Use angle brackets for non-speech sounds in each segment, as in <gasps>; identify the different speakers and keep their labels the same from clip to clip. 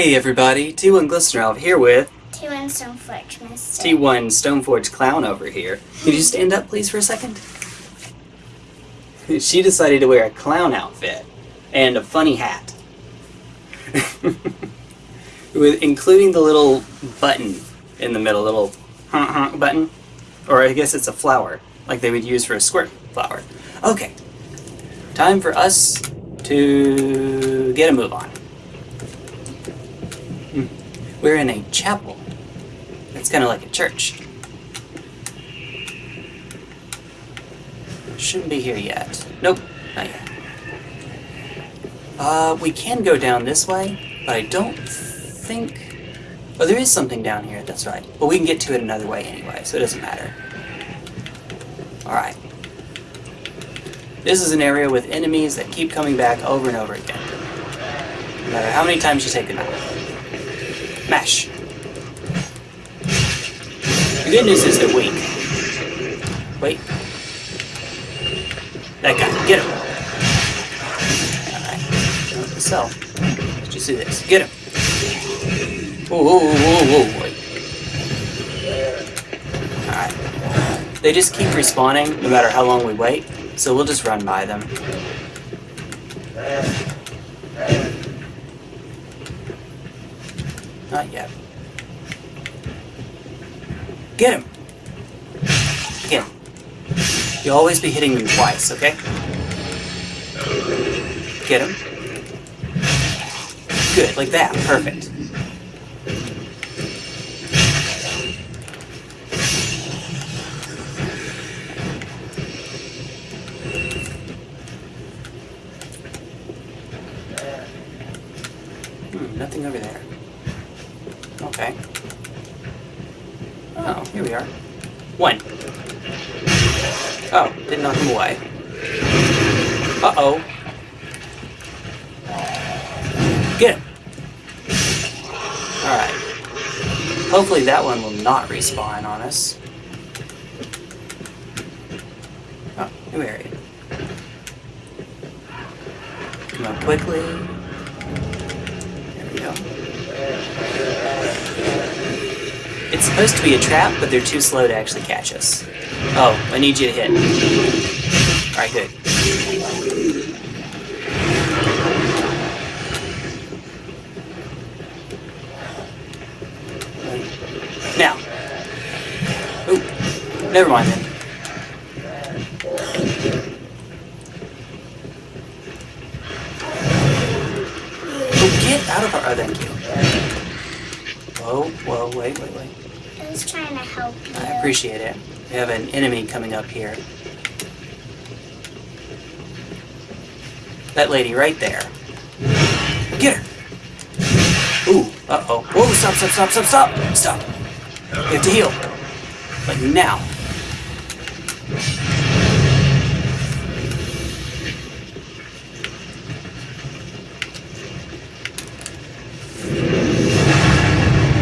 Speaker 1: Hey everybody, T1 Glistener here with
Speaker 2: T1 Stoneforge Mister.
Speaker 1: T1 Stoneforge Clown over here. Could you stand up please for a second? <laughs> she decided to wear a clown outfit and a funny hat. <laughs> with including the little button in the middle, little button. Or I guess it's a flower, like they would use for a squirt flower. Okay, time for us to get a move on. We're in a chapel. It's kind of like a church. Shouldn't be here yet. Nope, not yet. Uh, we can go down this way, but I don't think... Oh, there is something down here, that's right. But we can get to it another way anyway, so it doesn't matter. Alright. This is an area with enemies that keep coming back over and over again. No matter how many times you take them out. Mash. The good news is they're weak. Wait. That guy. Get him. Alright. So, let's just do this. Get him. Whoa, whoa, whoa, whoa, wait. Alright. They just keep respawning no matter how long we wait, so we'll just run by them. Not yet. Get him! Get him. You'll always be hitting me twice, okay? Get him. Good, like that. Perfect. Not respawn on us. Oh, new area. Come up quickly. There we go. It's supposed to be a trap, but they're too slow to actually catch us. Oh, I need you to hit. Alright, good. Never mind then. Oh, get out of our... Oh, thank you. Whoa, whoa, wait, wait, wait.
Speaker 2: I was trying to help you.
Speaker 1: I appreciate it. We have an enemy coming up here. That lady right there. Get her! Ooh, uh-oh. Whoa, stop, stop, stop, stop, stop! Stop! We have to heal. Like now.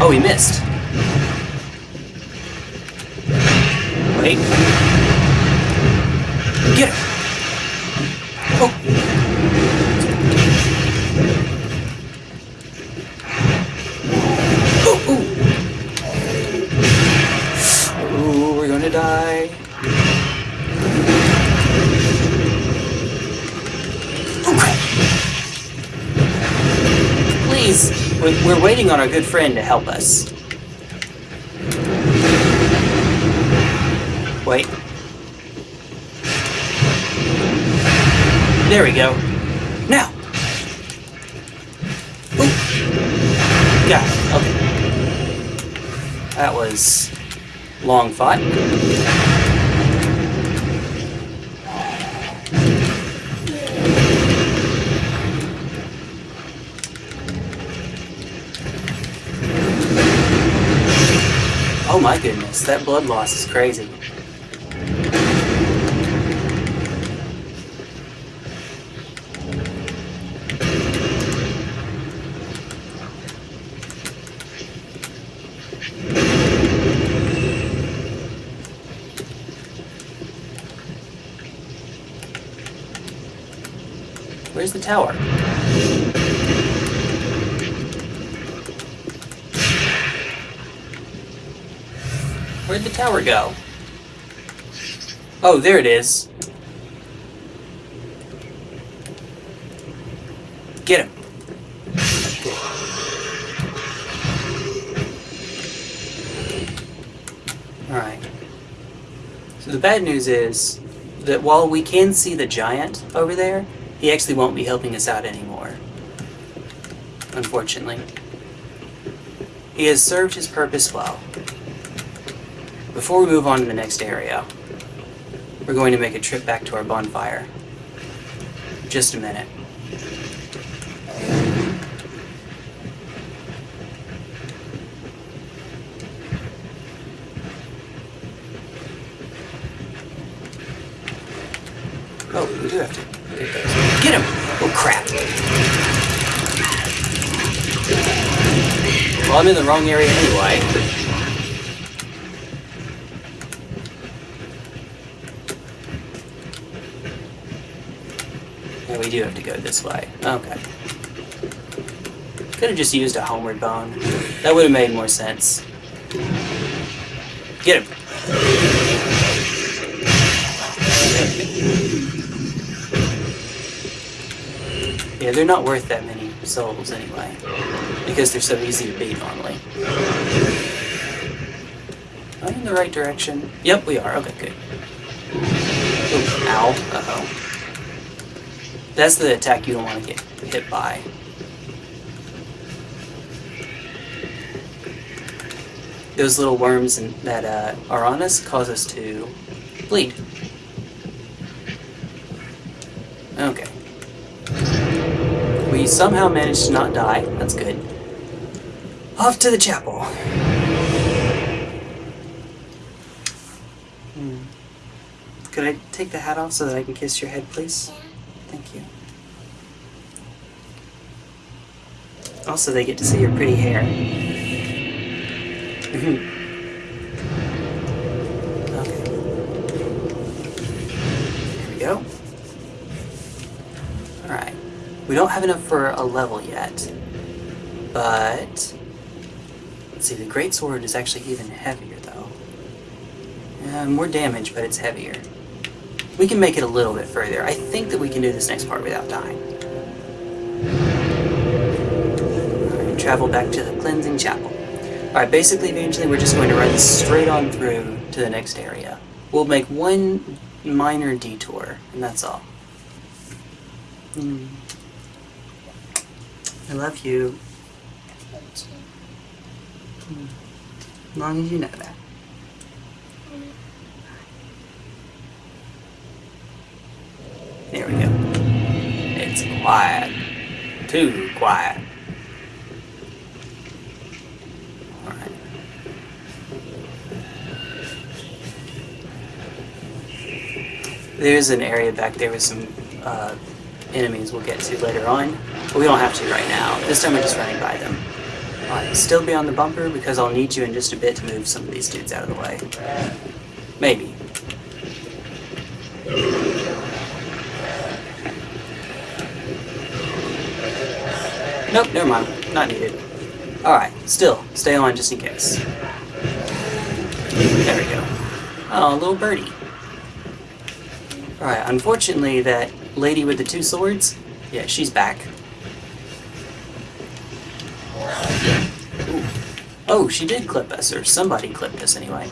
Speaker 1: Oh, he missed. Wait. Get him! Oh! We're, waiting on our good friend to help us. Wait. There we go. Now! Ooh. Got it. Okay. That was long fought. Oh my that blood loss is crazy. Where's the tower? The tower go? Oh, there it is. Get him. Alright. So the bad news is that while we can see the giant over there, he actually won't be helping us out anymore. Unfortunately. He has served his purpose well. Before we move on to the next area, we're going to make a trip back to our bonfire. Just a minute. Oh, we do have to get those. Get him! Oh, crap. Well, I'm in the wrong area anyway. Yeah, we do have to go this way. Okay. Could have just used a homeward bone. That would have made more sense. Get him! Yeah, they're not worth that many souls anyway. Because they're so easy to beat normally. Am I in the right direction? Yep, we are. Okay, good. Ooh, ow. Uh-oh. That's the attack you don't want to get hit by. Those little worms in, that uh, are on us cause us to bleed. Okay. We somehow managed to not die. That's good. Off to the chapel. Hmm. Could I take the hat off so that I can kiss your head, please?
Speaker 2: Yeah.
Speaker 1: Thank you. Also, they get to see your pretty hair. okay. There we go. Alright. We don't have enough for a level yet. But... Let's see, the Great Sword is actually even heavier, though. Uh, more damage, but it's heavier. We can make it a little bit further. I think that we can do this next part without dying. Travel back to the cleansing chapel. Alright, basically, eventually, we're just going to run straight on through to the next area. We'll make one minor detour, and that's all. Hmm. I love you, as long as you know that. There we go. It's quiet. Too quiet. There's an area back there with some uh, enemies we'll get to later on, but we don't have to right now. This time we're just running by them. Alright, still be on the bumper because I'll need you in just a bit to move some of these dudes out of the way. Maybe. Nope, never mind. Not needed. Alright, still, stay on just in case. There we go. Oh, little birdie. Alright, unfortunately, that lady with the two swords, yeah, she's back. Ooh. Oh, she did clip us, or somebody clipped us anyway.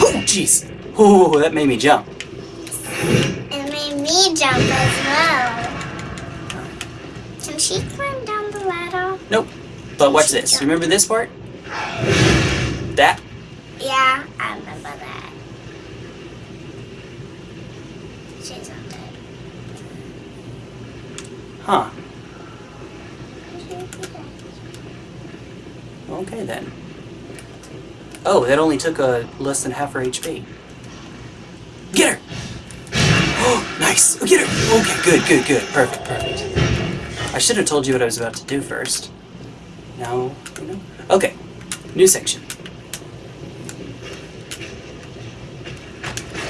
Speaker 1: Oh, jeez. Oh, that made me jump.
Speaker 2: It made me jump as well. Can she climb down the ladder?
Speaker 1: Nope. But watch this. Remember this part? That?
Speaker 2: Yeah, I remember that. She's not dead.
Speaker 1: Huh. Okay then. Oh, that only took uh, less than half her HP. Get her! Oh, nice! Oh, get her! Okay, good, good, good. Perfect, perfect. I should have told you what I was about to do first. No, you know? Okay, new section.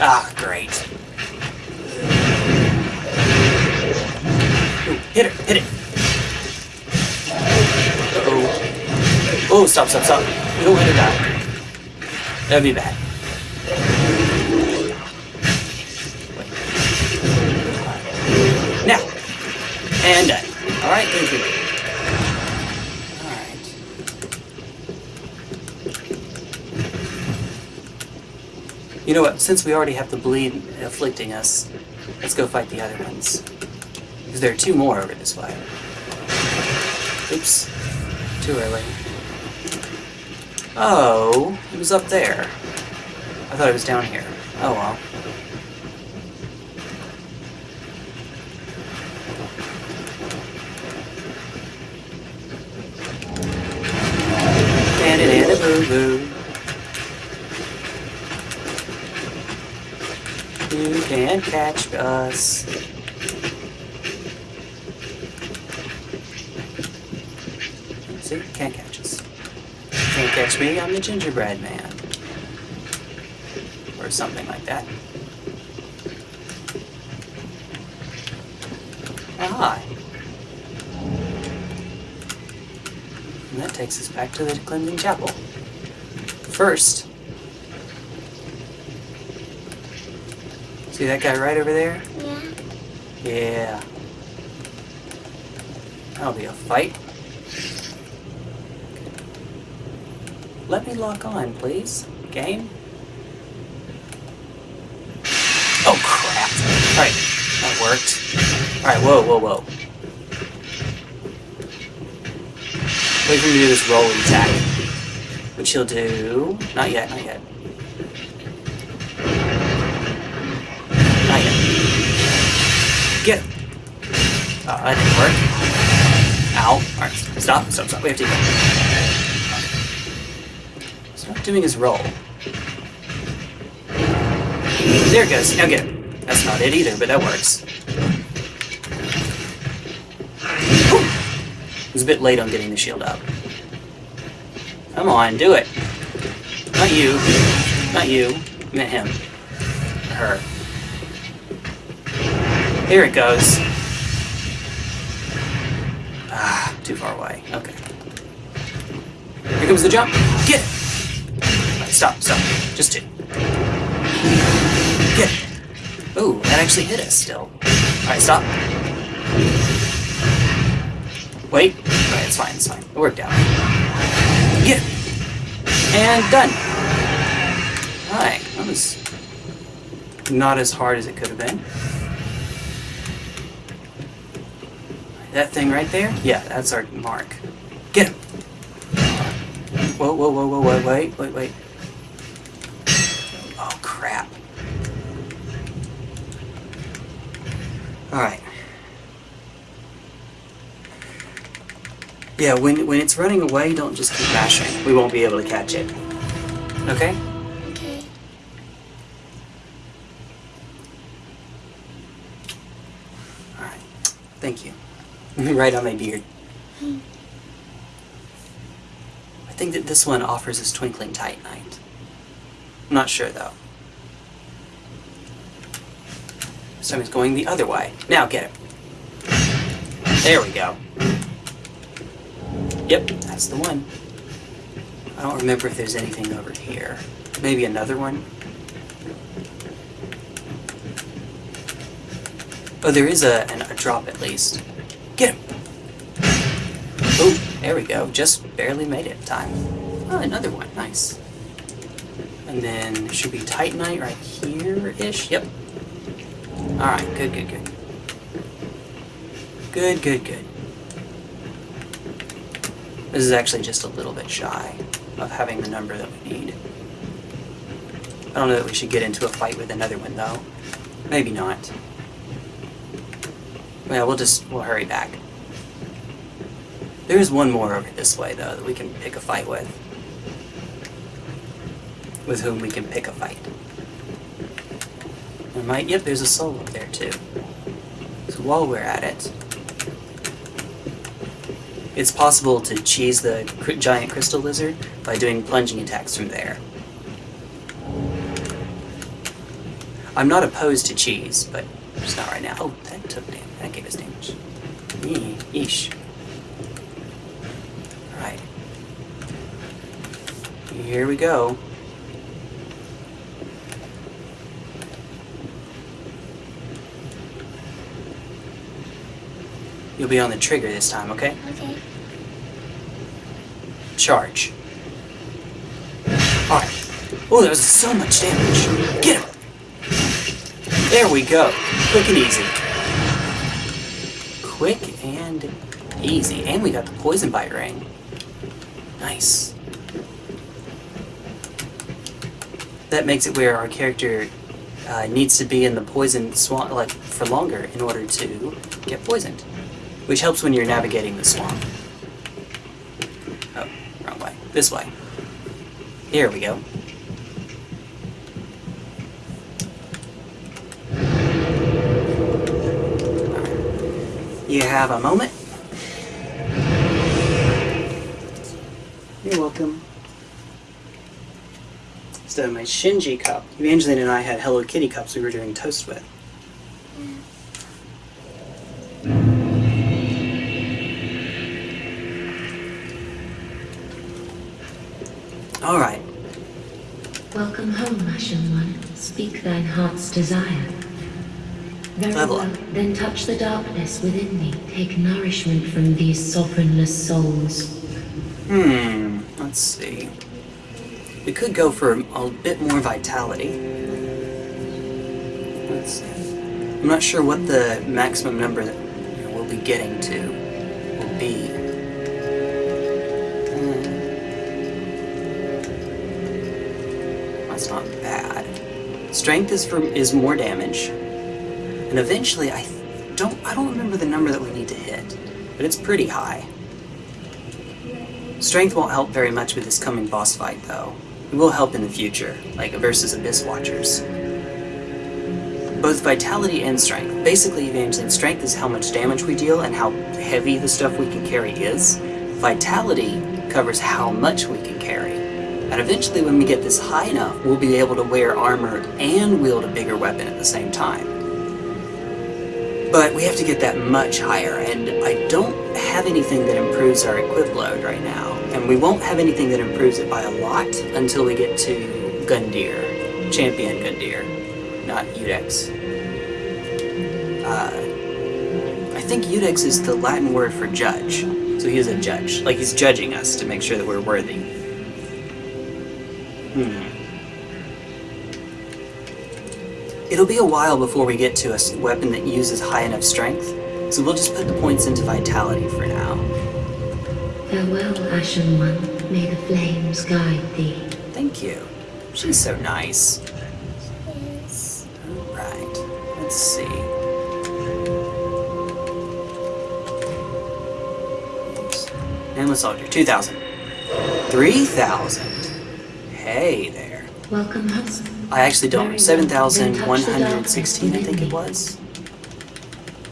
Speaker 1: Ah, great. Ooh, hit it, hit it! Uh-oh. Oh, stop, stop, stop. Don't want her to. That'd be bad. Now. And done. Alright, thank you. Alright. You know what? Since we already have the bleed afflicting us, let's go fight the other ones. Because there are two more over this way. Oops. Too early. Oh, it was up there. I thought it was down here. Oh well. And a boo boo. You can't catch us. See, can't catch us. Can't catch me, I'm the gingerbread man. Or something like that. Ah. And that takes us back to the cleansing chapel. First, see that guy right over there?
Speaker 2: Yeah.
Speaker 1: Yeah. That'll be a fight. Let me lock on, please. Game? Oh, crap. Alright, that worked. Alright, whoa, whoa, whoa. Wait for me to do this rolling attack. Which he'll do... Not yet, not yet. That didn't work. Ow. Alright, stop, stop, stop. We have to go. Stop doing his roll. There it goes. Now get. That's not it either, but that works. Whew. Was a bit late on getting the shield up. Come on, do it. Not you. Not you. I meant him. Her. Here it goes. Ah, too far away. Okay. Here comes the jump. Get it! Stop, stop. Just two. Get it. Ooh, that actually hit us still. Alright, stop. Wait. Alright, it's fine, it's fine. It worked out. Get it! And done! Alright, that was not as hard as it could have been. That thing right there? Yeah, that's our mark. Get him! Whoa, whoa, whoa, whoa, whoa, wait, wait, wait. Oh, crap. Alright. Yeah, when, when it's running away, don't just keep mashing. We won't be able to catch it. Okay?
Speaker 2: Okay.
Speaker 1: Alright. Thank you. <laughs> right on my beard. I think that this one offers us Twinkling Titanite. I'm not sure though. It's going the other way. Now get it. There we go. Yep, that's the one. I don't remember if there's anything over here. Maybe another one? Oh, there is a, an, a drop at least. Get him! There we go. Just barely made it time. Oh, another one. Nice. And then there should be Titanite right here-ish. Yep. Alright, good, good, good. Good, good, good. This is actually just a little bit shy of having the number that we need. I don't know that we should get into a fight with another one, though. Maybe not. Yeah, we'll just, we'll hurry back. There is one more over this way, though, that we can pick a fight with. With whom we can pick a fight. There might, yep, there's a soul up there, too. So while we're at it, it's possible to cheese the giant crystal lizard by doing plunging attacks from there. I'm not opposed to cheese, but just not right now. Oh, that took damage. That gave us damage. Yee, yeesh. Alright. Here we go. You'll be on the trigger this time, okay?
Speaker 2: Okay.
Speaker 1: Charge. Alright. Oh, that was so much damage. Get him! There we go. Quick and easy. Quick and easy. And we got the poison bite ring. Nice. That makes it where our character uh, needs to be in the poison swamp like for longer in order to get poisoned, which helps when you're navigating the swamp. Oh, wrong way. This way. Here we go. You have a moment. You're welcome. So my Shinji cup. Evangeline and I had Hello Kitty cups we were doing toast with. All right.
Speaker 3: Welcome home, Ashen One. Speak thine heart's desire. Very
Speaker 1: Level
Speaker 3: well.
Speaker 1: up.
Speaker 3: Then touch the darkness within me. Take nourishment from these sovereignless souls.
Speaker 1: Hmm. Let's see. We could go for a bit more vitality. I'm not sure what the maximum number that you know, we'll be getting to will be. Hmm. That's not bad. Strength is for is more damage, and eventually I don't I don't remember the number that we need to hit, but it's pretty high. Strength won't help very much with this coming boss fight, though. It will help in the future, like versus Abyss Watchers. Both vitality and strength. Basically, Evangeline, strength is how much damage we deal and how heavy the stuff we can carry is. Vitality covers how much we can carry. And eventually, when we get this high enough, we'll be able to wear armor and wield a bigger weapon at the same time. But we have to get that much higher, and I don't have anything that improves our equip load right now. And we won't have anything that improves it by a lot until we get to Gundyr. Champion Gundyr, not Iudex. Uh, I think Iudex is the Latin word for judge. So he is a judge. Like he's judging us to make sure that we're worthy. Hmm. It'll be a while before we get to a weapon that uses high enough strength, so we'll just put the points into vitality for now.
Speaker 3: Farewell, Ashen One. May the flames guide thee.
Speaker 1: Thank you. She's so nice.
Speaker 2: Yes.
Speaker 1: Alright, let's see. Nameless Soldier, 2,000. 3,000. Hey there.
Speaker 3: Welcome home.
Speaker 1: I actually don't.
Speaker 3: Very well. Then touch the
Speaker 1: 7,116, I think it was.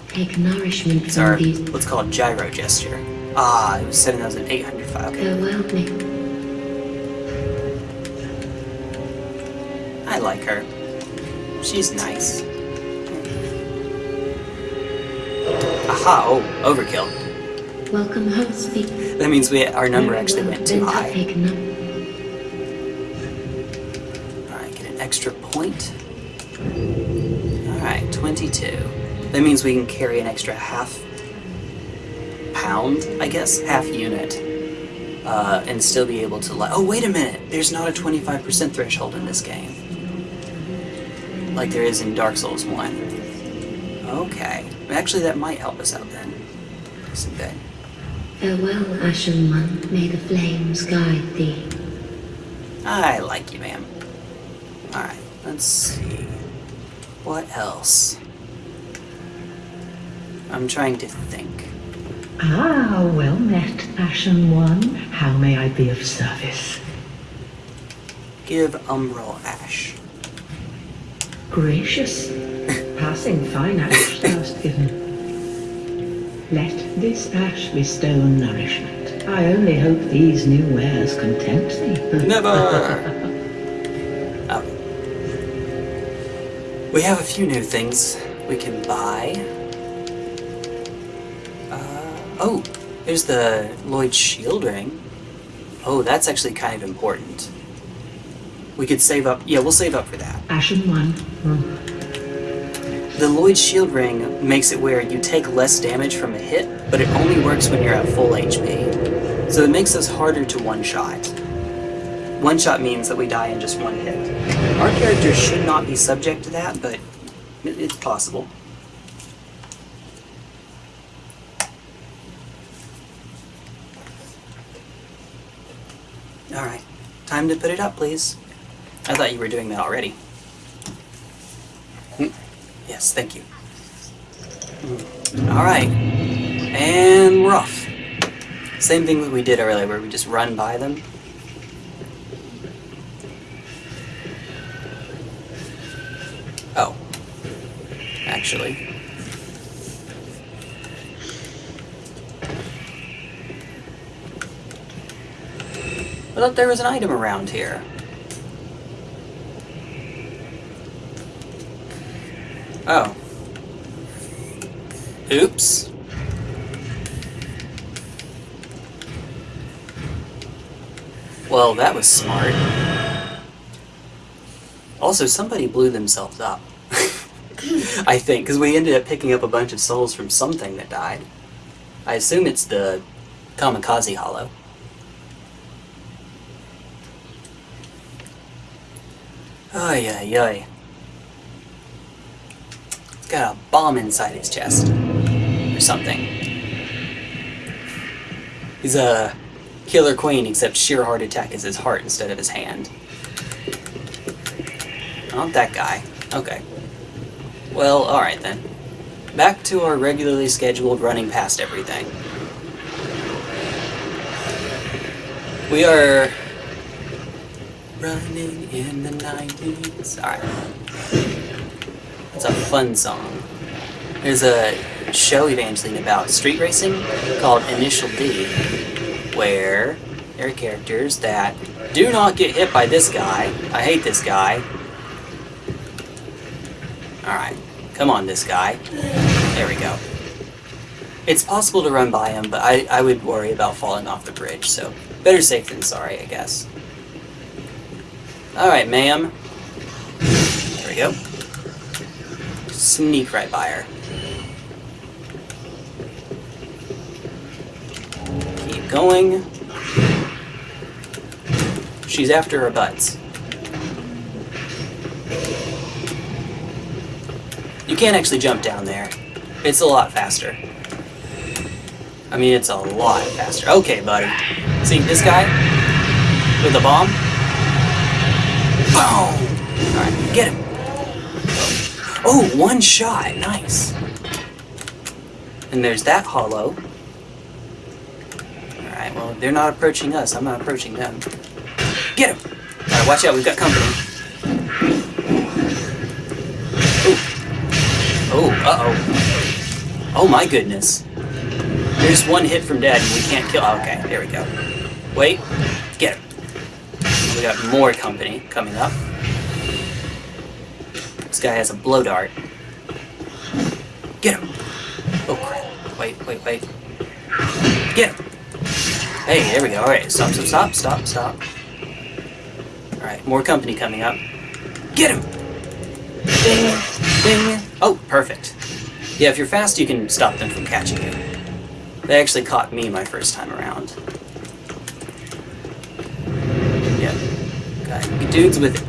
Speaker 3: Take nourishment
Speaker 1: It's
Speaker 3: from
Speaker 1: our,
Speaker 3: these.
Speaker 1: let's call gyro gesture. Ah, it was 7,805. Okay.
Speaker 3: Farewell, me.
Speaker 1: I like her. She's nice. Aha, oh, overkill.
Speaker 3: Welcome home. Speak.
Speaker 1: That means we our number actually went too high. Alright, get an extra point. Alright, 22. That means we can carry an extra half pound, I guess, half unit, uh, and still be able to let. Oh, wait a minute! There's not a 25% threshold in this game. Like there is in Dark Souls 1. Okay. Actually, that might help us out then. Isn't good.
Speaker 3: Farewell, Ashen One. May the flames guide thee.
Speaker 1: I like you, ma'am. Alright, let's see. What else? I'm trying to think.
Speaker 4: Ah, well met, Ashen One. How may I be of service?
Speaker 1: Give Umbral Ash.
Speaker 4: Gracious. Passing fine ash <laughs> thou hast given. Let this ash bestow nourishment. I only hope these new wares content thee.
Speaker 1: Never! oh. <laughs> We have a few new things we can buy. Oh, there's the Lloyd Shield Ring. Oh, that's actually kind of important. We could save up. Yeah, we'll save up for that.
Speaker 4: Ashen one.
Speaker 1: The Lloyd Shield Ring makes it where you take less damage from a hit, but it only works when you're at full HP. So it makes us harder to one-shot. One-shot means that we die in just one hit. Our characters should not be subject to that, but it's possible. Time to put it up, please. I thought you were doing that already. Hmm. Yes, thank you. All right, and we're off. Same thing that we did earlier, where we just run by them. Oh, actually. I thought there was an item around here. Oh. Oops. Well, that was smart. Also, somebody blew themselves up. <laughs> I think, because we ended up picking up a bunch of souls from something that died. I assume it's the Kamikaze Hollow. Ay, ay, ay. It's got a bomb inside his chest. Or something. He's a killer queen, except sheer heart attack is his heart instead of his hand. Not that guy. Okay. Well, alright then. Back to our regularly scheduled running past everything. We are running in the 90s. Alright. It's a fun song. There's a show Evangeline about street racing called Initial D, where there are characters that do not get hit by this guy. I hate this guy. Alright, come on, this guy. There we go. It's possible to run by him, but I, I would worry about falling off the bridge, so better safe than sorry, I guess. Alright, ma'am. There we go. Sneak right by her. Keep going. She's after her butts. You can't actually jump down there. It's a lot faster. I mean, it's a lot faster. Okay, buddy. See, this guy with the bomb? Boom! Alright, get him. Oh, one shot. Nice. And there's that hollow. Alright, well, they're not approaching us. I'm not approaching them. Get him! Alright, watch out. We've got company. Ooh. Oh, uh-oh. Oh my goodness. There's one hit from dead and we can't kill... Oh, okay, there we go. Wait. We got more company coming up. This guy has a blow dart. Get him. Oh crap. Wait, wait, wait. Get him. Hey, there we go. Alright, stop, stop, stop, stop, stop. Alright, more company coming up. Get him! Ding, ding. Oh, perfect. Yeah, if you're fast, you can stop them from catching you. They actually caught me my first time around. Yeah. Got dudes with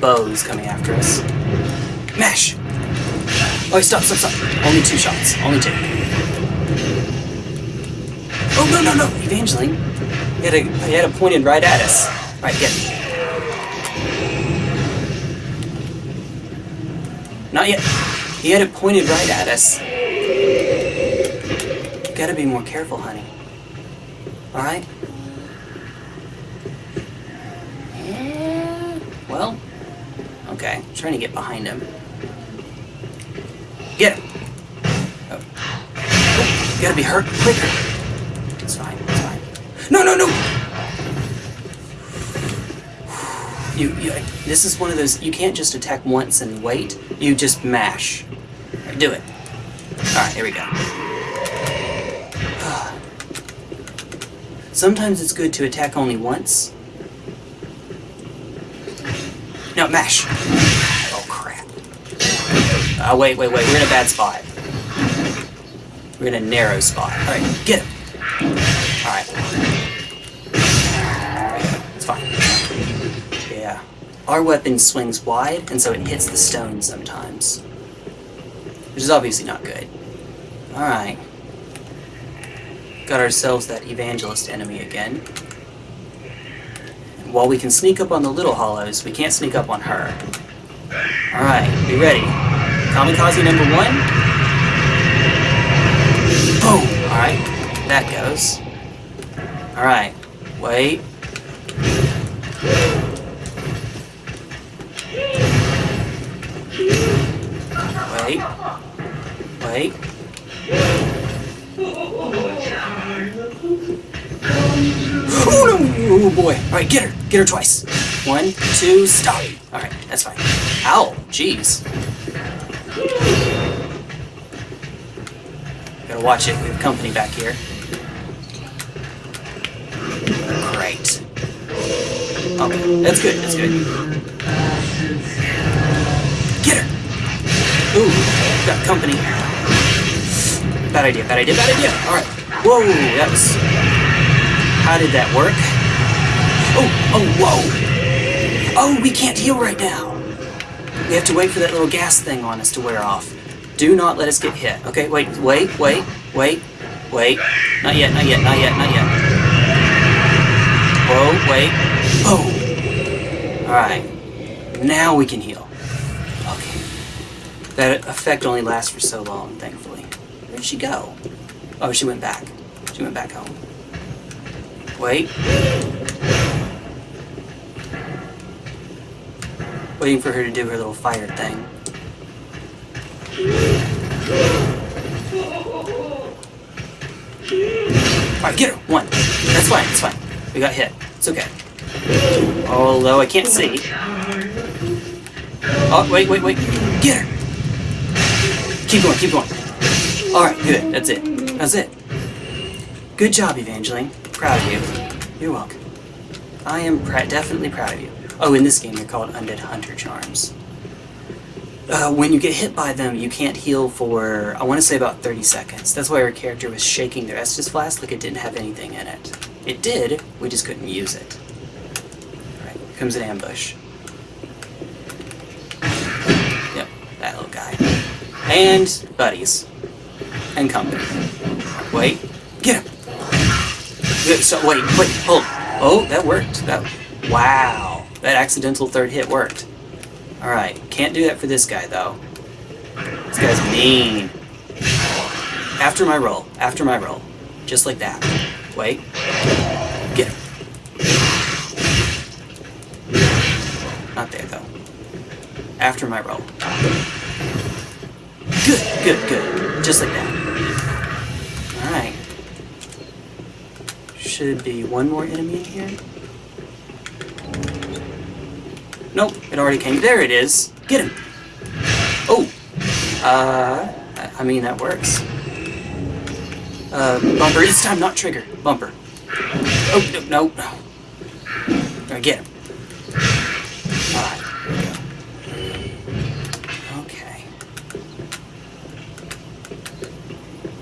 Speaker 1: bows coming after us. Mash! Oh, stop, stop, stop. Only two shots. Only two. Oh, no, no, no! Evangeline! He had, a, he had it pointed right at us. Right, get him. Not yet. He had it pointed right at us. You gotta be more careful, honey. Alright? Yeah. Well, okay. I'm trying to get behind him. Get him! Oh. Oh, you gotta be hurt quicker. It's fine, it's fine. No, no, no! You, you, this is one of those, you can't just attack once and wait. You just mash. Alright, do it. Alright, here we go. Sometimes it's good to attack only once. No, mash. Oh, crap. Oh, wait, wait, wait. We're in a bad spot. We're in a narrow spot. Alright, get him. Alright. It's fine. Yeah. Our weapon swings wide, and so it hits the stone sometimes. Which is obviously not good. Alright. Got ourselves that evangelist enemy again. While we can sneak up on the little hollows, we can't sneak up on her. Alright, be ready. Kamikaze number one. Boom! Alright, that goes. Alright, wait. Wait. Wait. Oh no! Oh boy. Alright, get her. Get her twice. One, two, stop. Alright, that's fine. Ow, jeez. Gotta watch it. We have company back here. Great. Okay, that's good, that's good. Get her! Ooh, got company. Bad idea, bad idea, bad idea. Alright. Whoa, that was... How did that work? Oh, oh, whoa! Oh, we can't heal right now! We have to wait for that little gas thing on us to wear off. Do not let us get hit. Okay, wait, wait, wait, wait, wait. Not yet, not yet, not yet, not yet. Whoa, wait. Oh! Alright. Now we can heal. Okay. That effect only lasts for so long, thankfully. Where'd she go? Oh, she went back. She went back home. Wait. Waiting for her to do her little fire thing. Alright, get her! One. That's fine, that's fine. We got hit. It's okay. Although I can't see. Oh, wait, wait, wait. Get her! Keep going, keep going. Alright, good. That's it. That's it. Good job, Evangeline. Proud of you. You're welcome. I am pr- definitely proud of you. Oh, in this game, they're called Undead Hunter Charms. Uh, when you get hit by them, you can't heal for, I want to say about 30 seconds. That's why our character was shaking their Estus Flask like it didn't have anything in it. It did, we just couldn't use it. Alright, comes an ambush. Yep, that little guy. And buddies. And company. Wait, get him! So, wait, wait, hold. Oh, that worked. That, wow. That accidental third hit worked. Alright, can't do that for this guy, though. This guy's mean. After my roll. After my roll. Just like that. Wait. Get him. Not there, though. After my roll. Good, good, good. Just like that. Alright. Should be one more enemy in here. Nope, it already came. There it is. Get him. Oh. Uh, I- I mean, that works. Uh, bumper. This time, not trigger. Bumper. Oh, no, no. no. Get him. Alright. Okay.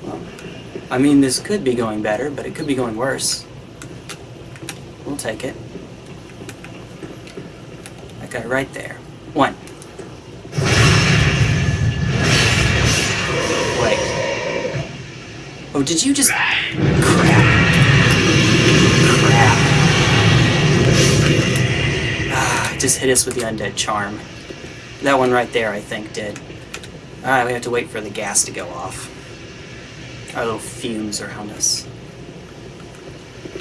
Speaker 1: Well, I mean, this could be going better, but it could be going worse. We'll take it. Guy right there. One. Wait. Oh, did you just... Crap. Crap. Ah, just hit us with the undead charm. That one right there, I think, did. Alright, we have to wait for the gas to go off. Our little fumes around us.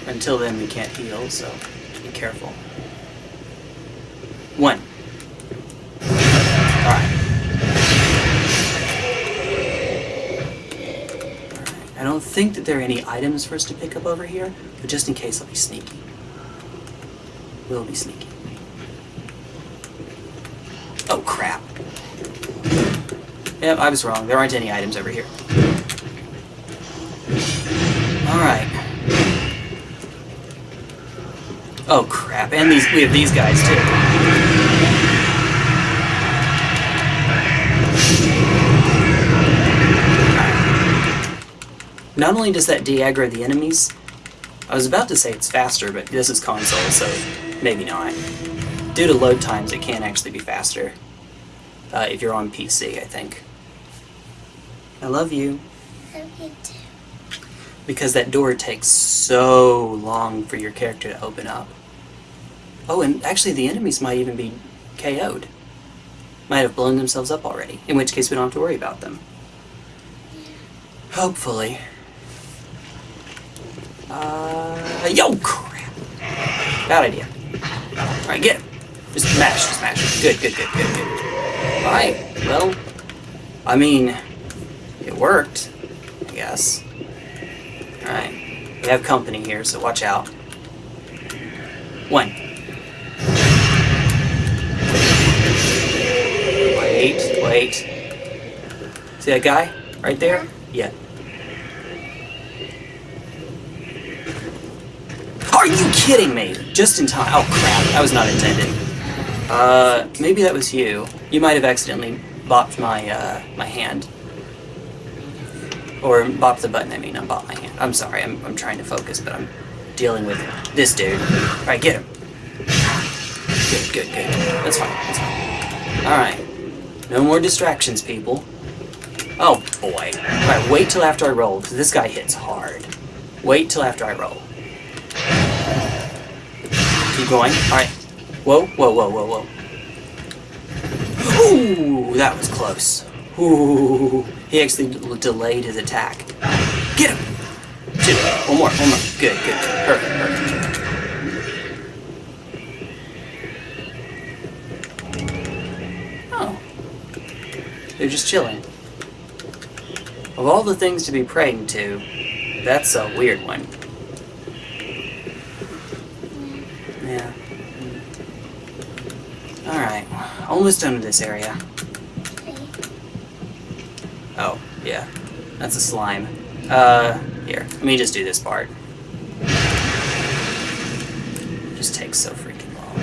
Speaker 1: Until then, we can't heal, so be careful. One. Alright. I don't think that there are any items for us to pick up over here, but just in case, I'll be sneaky. We'll be sneaky. Oh, crap. Yep, I was wrong. There aren't any items over here. Alright. Oh crap, and these we have these guys too. Not only does that de-aggro the enemies, I was about to say it's faster, but this is console, so maybe not. Due to load times, it can actually be faster. Uh, if you're on PC, I think. I love you.
Speaker 2: I love you too.
Speaker 1: Because that door takes so long for your character to open up. Oh, and actually the enemies might even be KO'd. Might have blown themselves up already, in which case we don't have to worry about them. Hopefully. Uh, yo, crap. Bad idea. Alright, get him. Just smash, smash. Good, good, good, good, good. Alright, well, I mean, it worked, I guess. Alright. We have company here, so watch out. One. Wait. See that guy? Right there? Yeah. Are you kidding me? Just in time. Oh crap, that was not intended. Uh, maybe that was you. You might have accidentally bopped my, uh, my hand. Or bopped the button, I mean, not bopped my hand. I'm sorry, I'm, I'm trying to focus, but I'm dealing with this dude. Alright, get him. Good, good, good. That's fine, that's fine. Alright. No more distractions, people. Oh, boy. Alright, wait till after I roll, because this guy hits hard. Wait till after I roll. Keep going. Alright. Whoa, whoa, whoa, whoa, whoa. Ooh, that was close. Ooh, he actually delayed his attack. Get him! Two. One more, one more. Good, good. Perfect, perfect. Oh. They're just chilling. Of all the things to be praying to, that's a weird one. Yeah. Alright. Almost done with this area. Oh, yeah. That's a slime. Uh, here. Let me just do this part. just takes so freaking long.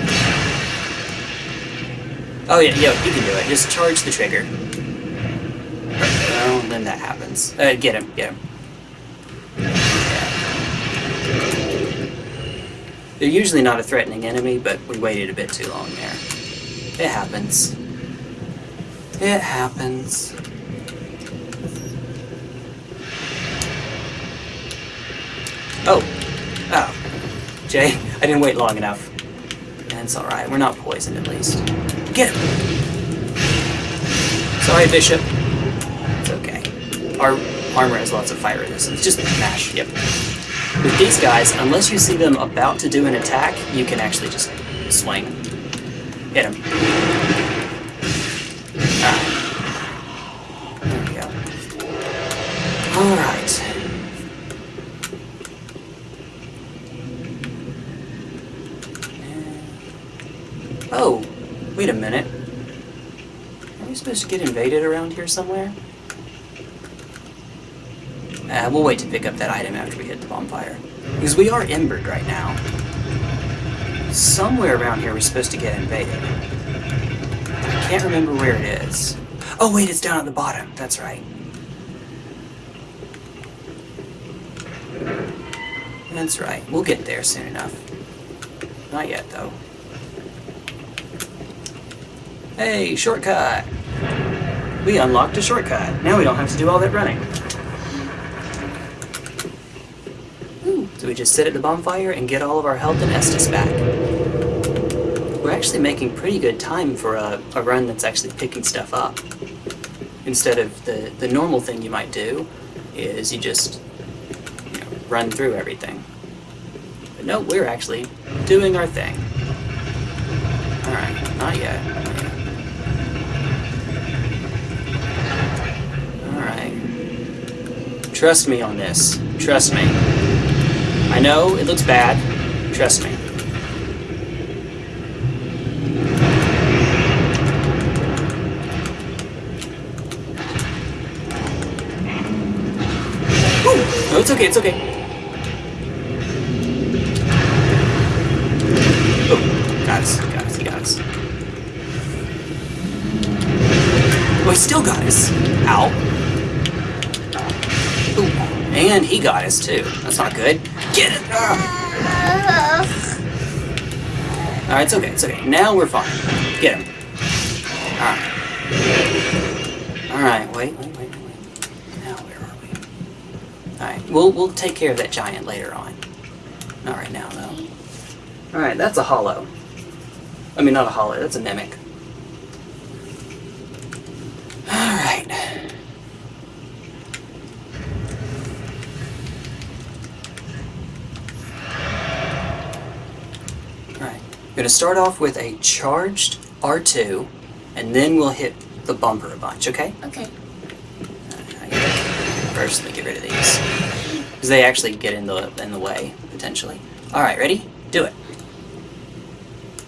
Speaker 1: Oh yeah, yo, you can do it. Just charge the trigger. Oh, then that happens. Uh, get him, get him. Yeah. They're usually not a threatening enemy, but we waited a bit too long there. It happens. It happens. Oh. Oh. Jay, I didn't wait long enough. That's alright. We're not poisoned at least. Get him! Sorry, Bishop. Our armor has lots of fire resistance. Just mash. Yep. With these guys, unless you see them about to do an attack, you can actually just swing. Hit him. Alright. There we go. Alright. Oh, wait a minute. Are we supposed to get invaded around here somewhere? Uh, we'll wait to pick up that item after we hit the bonfire. Because we are embered right now. Somewhere around here we're supposed to get invaded. I can't remember where it is. Oh wait, it's down at the bottom. That's right. That's right. We'll get there soon enough. Not yet, though. Hey, shortcut! We unlocked a shortcut. Now we don't have to do all that running. Ooh, so we just sit at the bonfire and get all of our health and Estus back. We're actually making pretty good time for a, a run that's actually picking stuff up. Instead of the, the normal thing you might do is you just you know, run through everything. But no, we're actually doing our thing. Alright, not yet. Alright. Trust me on this. Trust me. I know it looks bad. Trust me. Ooh, no, it's okay, it's okay. Oh, got us, got us, he got us. Oh, he still got us. Ow. Ooh, And he got us too. That's not good. Get it! Alright, it's okay, it's okay. Now we're fine. Get him. Alright. Alright, wait, wait, wait, wait. Now where are we? Alright, we'll we'll take care of that giant later on. Not right now though. Alright, that's a hollow. I mean not a hollow, that's a mimic. Alright. Gonna start off with a charged R2, and then we'll hit the bumper a bunch, okay?
Speaker 2: Okay.
Speaker 1: Uh, first, let me get rid of these. Because they actually get in the in the way, potentially. Alright, ready? Do it.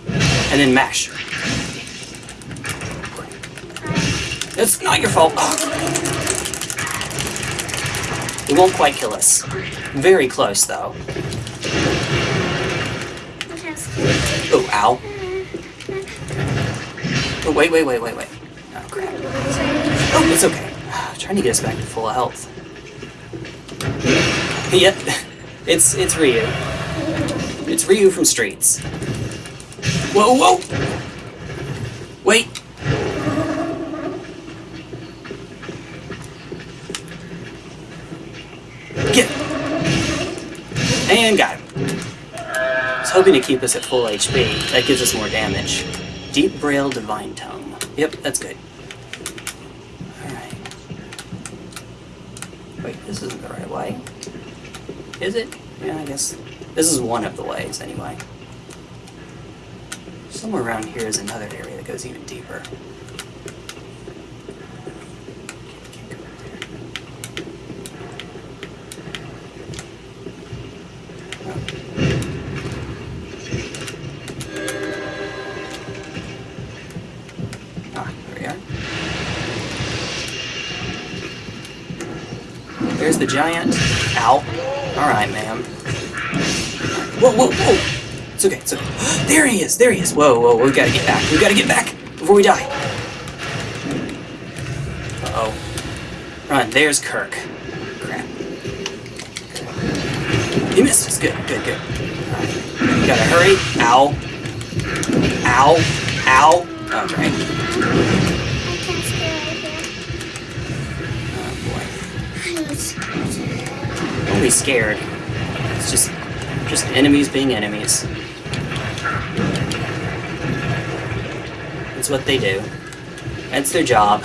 Speaker 1: And then mash. It's not your fault. It won't quite kill us. Very close, though.
Speaker 2: Okay.
Speaker 1: Oh, ow. Oh, wait, wait, wait, wait, wait. Oh, crap. Oh, it's okay. I'm <sighs> trying to get us back to full health. <laughs> Yep, it's it's Ryu. It's Ryu from Streets. Whoa, whoa! Wait! Get. And got him. Hoping to keep us at full HP. That gives us more damage. Deep Braille Divine Tome. Yep, that's good. Alright. Wait, this isn't the right way. Is it? Yeah, I guess. This is one of the ways, anyway. Somewhere around here is another area that goes even deeper. Giant. Ow. Alright, ma'am. Whoa, whoa, whoa! It's okay, it's okay. <gasps> There he is, there he is! Whoa, whoa, we gotta get back. We gotta get back before we die. Uh-oh. Run, there's Kirk. Crap. He missed us. Good, good, good. Alright. We gotta hurry. Ow. Ow. Ow. Oh, Don't be scared. It's just just enemies being enemies. It's what they do. That's their job.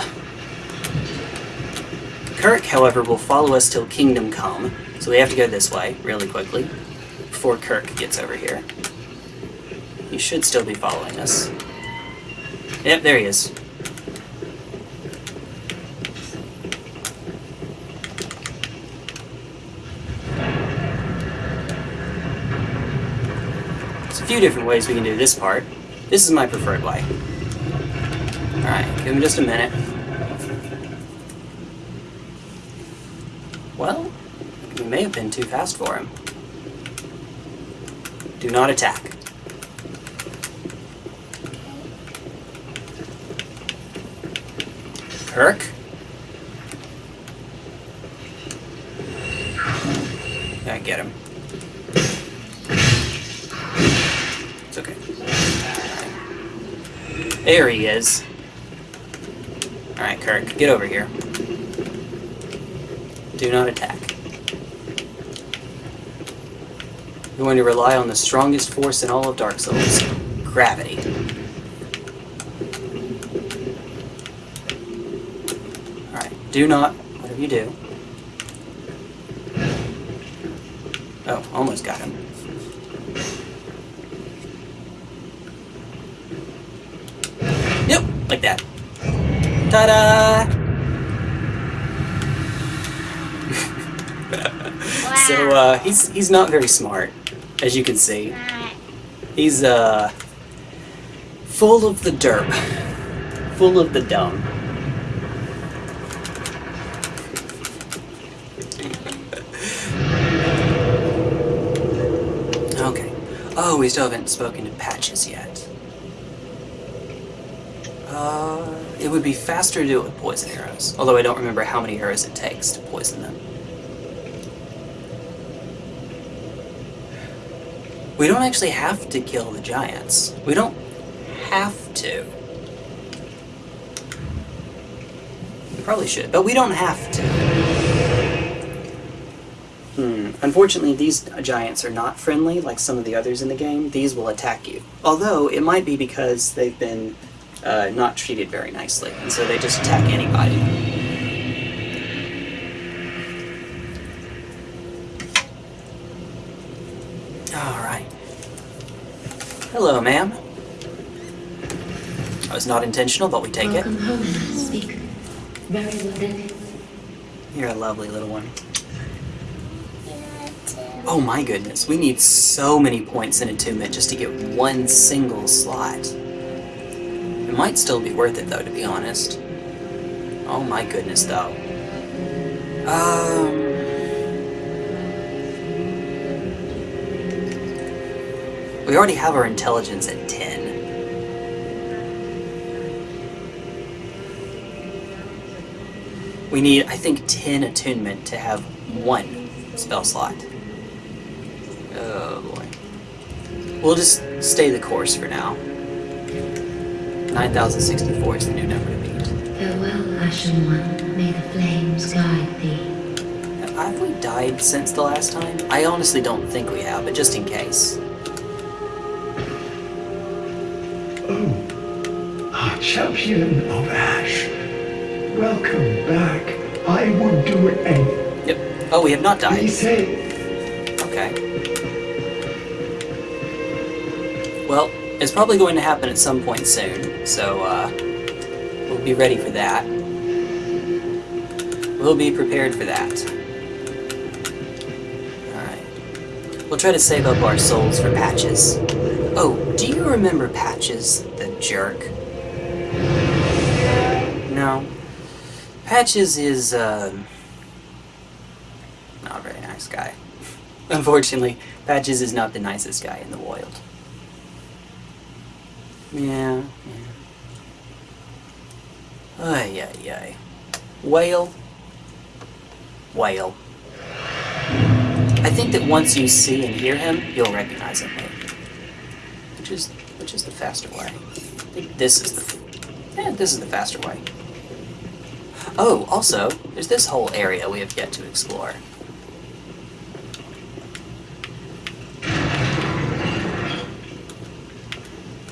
Speaker 1: Kirk, however, will follow us till Kingdom Come, so we have to go this way really quickly before Kirk gets over here. He should still be following us. Yep, there he is. Few different ways we can do this part. This is my preferred way. Alright, give him just a minute. Well, we may have been too fast for him. Do not attack. Kirk? I get him. It's okay. There he is. Alright, Kirk, get over here. Do not attack. You're going to rely on the strongest force in all of Dark Souls gravity. Alright, do not, whatever you do. Oh, almost got him. Yep, like that. Ta-da! So uh, he's he's not very smart, as you can see. He's uh full of the derp, full of the dumb. Okay. Oh, we still haven't spoken to Patches yet. Uh, it would be faster to do it with poison arrows, although I don't remember how many arrows it takes to poison them. We don't actually have to kill the giants. We don't have to. We probably should, but we don't have to. Hmm. Unfortunately, these giants are not friendly like some of the others in the game. These will attack you. Although, it might be because they've been uh, not treated very nicely, and so they just attack anybody. Alright. Hello, ma'am. That was not intentional, but we take it.
Speaker 3: Welcome home, speak. Very well.
Speaker 1: You're a lovely little one. Oh my goodness, we need so many points in attunement just to get one single slot. Might still be worth it though, to be honest. Oh my goodness, though. Um. We already have our intelligence at 10. We need, I think, 10 attunement to have one spell slot. Oh boy. We'll just stay the course for now. 9064 is the new number to beat.
Speaker 3: Farewell, Ashen One. May the flames guide thee.
Speaker 1: Have we died since the last time? I honestly don't think we have, but just in case.
Speaker 5: Oh, our champion of Ash. Welcome back. I would do anything.
Speaker 1: Yep. Oh, we have not
Speaker 5: Be
Speaker 1: died.
Speaker 5: safe.
Speaker 1: Okay. It's probably going to happen at some point soon, so uh, we'll be ready for that. We'll be prepared for that. Alright. We'll try to save up our souls for Patches. Oh, do you remember Patches, the jerk? No. Patches is, um, not a very nice guy. <laughs> Unfortunately, Patches is not the nicest guy in the wild. Yeah, yeah. Ay, ay, ay. Whale. Whale. I think that once you see and hear him, you'll recognize him. Which is, which is the faster way. I think this is the, yeah, this is the faster way. Oh, also, there's this whole area we have yet to explore.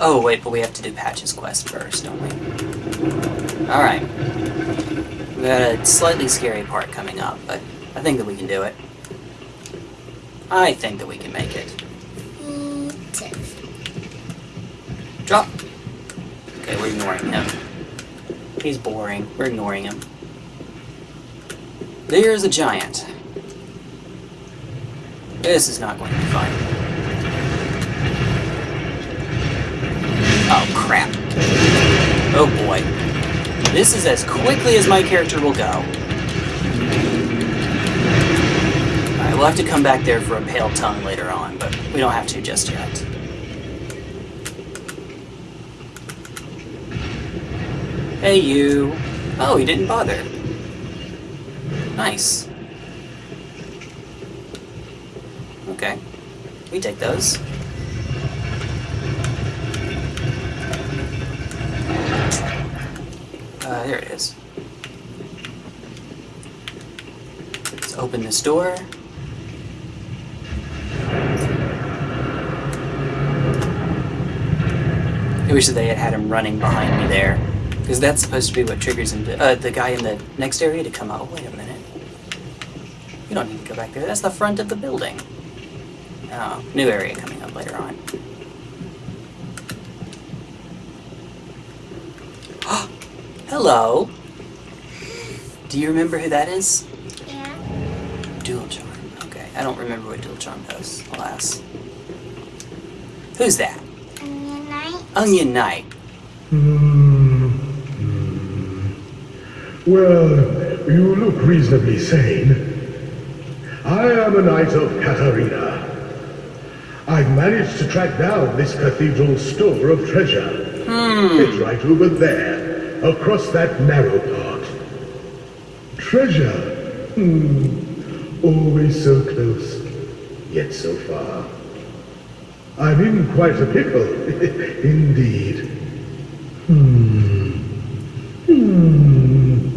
Speaker 1: Oh, wait, but we have to do Patch's quest first, don't we? Alright. We got a slightly scary part coming up, but I think that we can do it. I think that we can make it. Drop! Okay, we're ignoring him. He's boring. We're ignoring him. There's a giant. This is not going to be fun. Oh, crap. Oh, boy. This is as quickly as my character will go. Alright, we'll have to come back there for a pale tongue later on, but we don't have to just yet. Hey, you. Oh, he didn't bother. Nice. Okay. We take those. Uh, there it is. Let's open this door. I wish that they had had him running behind me there. Because that's supposed to be what triggers him to, uh, the guy in the next area to come out. Oh, wait a minute. You don't need to go back there. That's the front of the building. Oh, new area coming up later on. <gasps> Hello. Do you remember who that is?
Speaker 2: Yeah.
Speaker 1: Duel Charm. Okay, I don't remember what Duel Charm does, alas. Who's that?
Speaker 2: Onion Knight.
Speaker 1: Onion Knight.
Speaker 5: Hmm. Well, you look reasonably sane. I am a knight of Catarina. I've managed to track down this cathedral's store of treasure. Hmm. It's right over there, across that narrow part. Treasure. Hmm. Always so close, yet so far. I'm in quite a pickle, <laughs> indeed. Hmm. Hmm.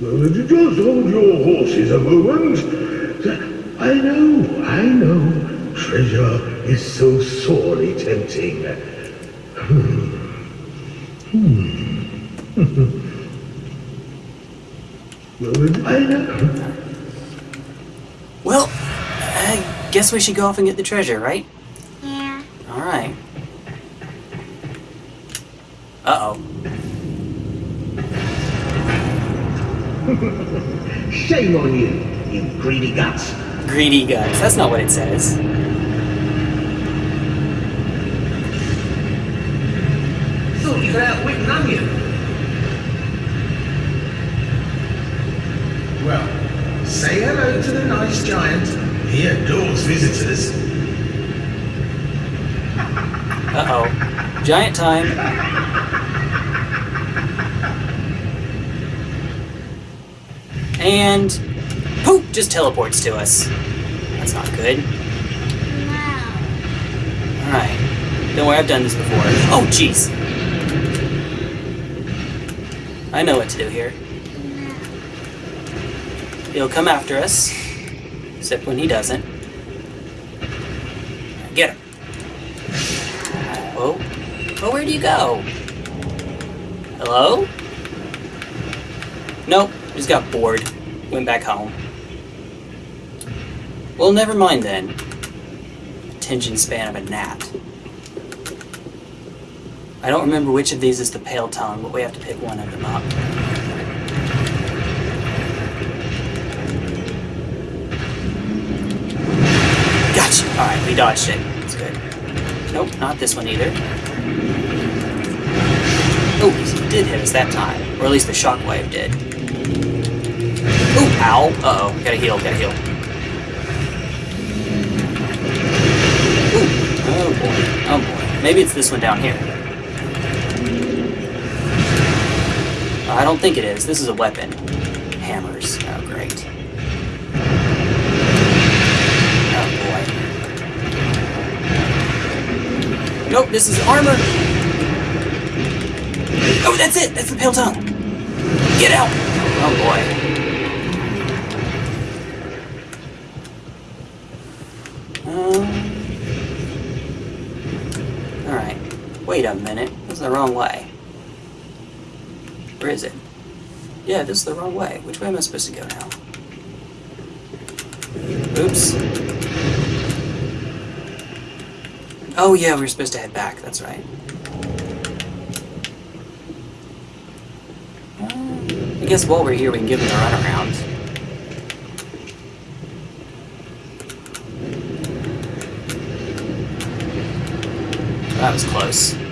Speaker 5: Just hold your horses a moment. I know, I know. Treasure is so sorely tempting. Hmm. I know.
Speaker 1: Well, I guess we should go off and get the treasure, right?
Speaker 2: Yeah.
Speaker 1: Alright. Uh oh. <laughs>
Speaker 6: Shame on you, you greedy guts.
Speaker 1: Greedy guts. That's not what it says.
Speaker 6: Thought you could outwit an onion. Well, say hello to the nice giant. He adores visitors.
Speaker 1: Uh oh. Giant time. And poop just teleports to us. That's not good.
Speaker 2: No.
Speaker 1: Alright. Don't worry, I've done this before. Oh, jeez. I know what to do here. He'll come after us. Except when he doesn't. Get him. Oh. Oh, where do you go? Hello? Nope. Just got bored. Went back home. Well, never mind then. Attention span of a gnat. I don't remember which of these is the pale tongue, but we have to pick one of them up. Gotcha! Alright, we dodged it. That's good. Nope, not this one either. Oh, he did hit us that time. Or at least the shockwave did. Oh, ow. Uh-oh. Gotta heal, gotta heal. Ooh. Oh boy. Oh boy. Maybe it's this one down here. I don't think it is. This is a weapon. Hammers. Oh, great. Oh boy. Nope, this is armor. Oh, that's it. That's the pale tongue. Get out. Oh boy. Um. All right. Wait a minute. That's the wrong way. Where is it? Yeah, this is the wrong way. Which way am I supposed to go now? Oops. Oh yeah, we were supposed to head back. That's right. Uh, I guess while we're here, we can give them a runaround. That was close.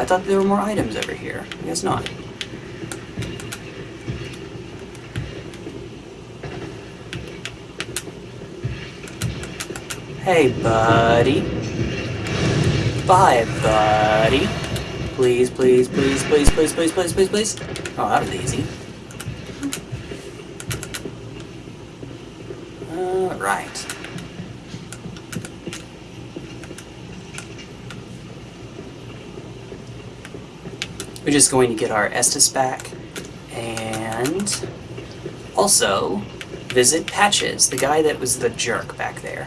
Speaker 1: I thought there were more items over here. I guess not. Hey, buddy. Bye, buddy. Please, please, please, please, please, please, please, please, please. Oh, that was easy. Alright. We're just going to get our Estus back and also visit Patches, the guy that was the jerk back there.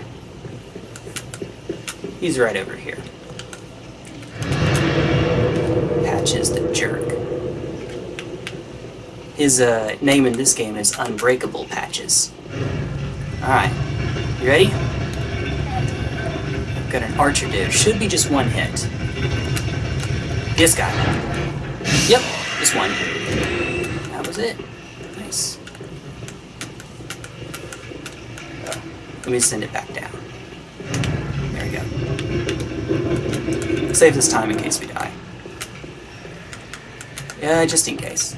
Speaker 1: He's right over here. Patches the jerk. His uh, name in this game is Unbreakable Patches. Alright, you ready? Got an archer dude. Should be just one hit. This guy. Yep, just one. That was it. Nice. Let me send it back down. There we go. Save this time in case we die. Yeah, just in case.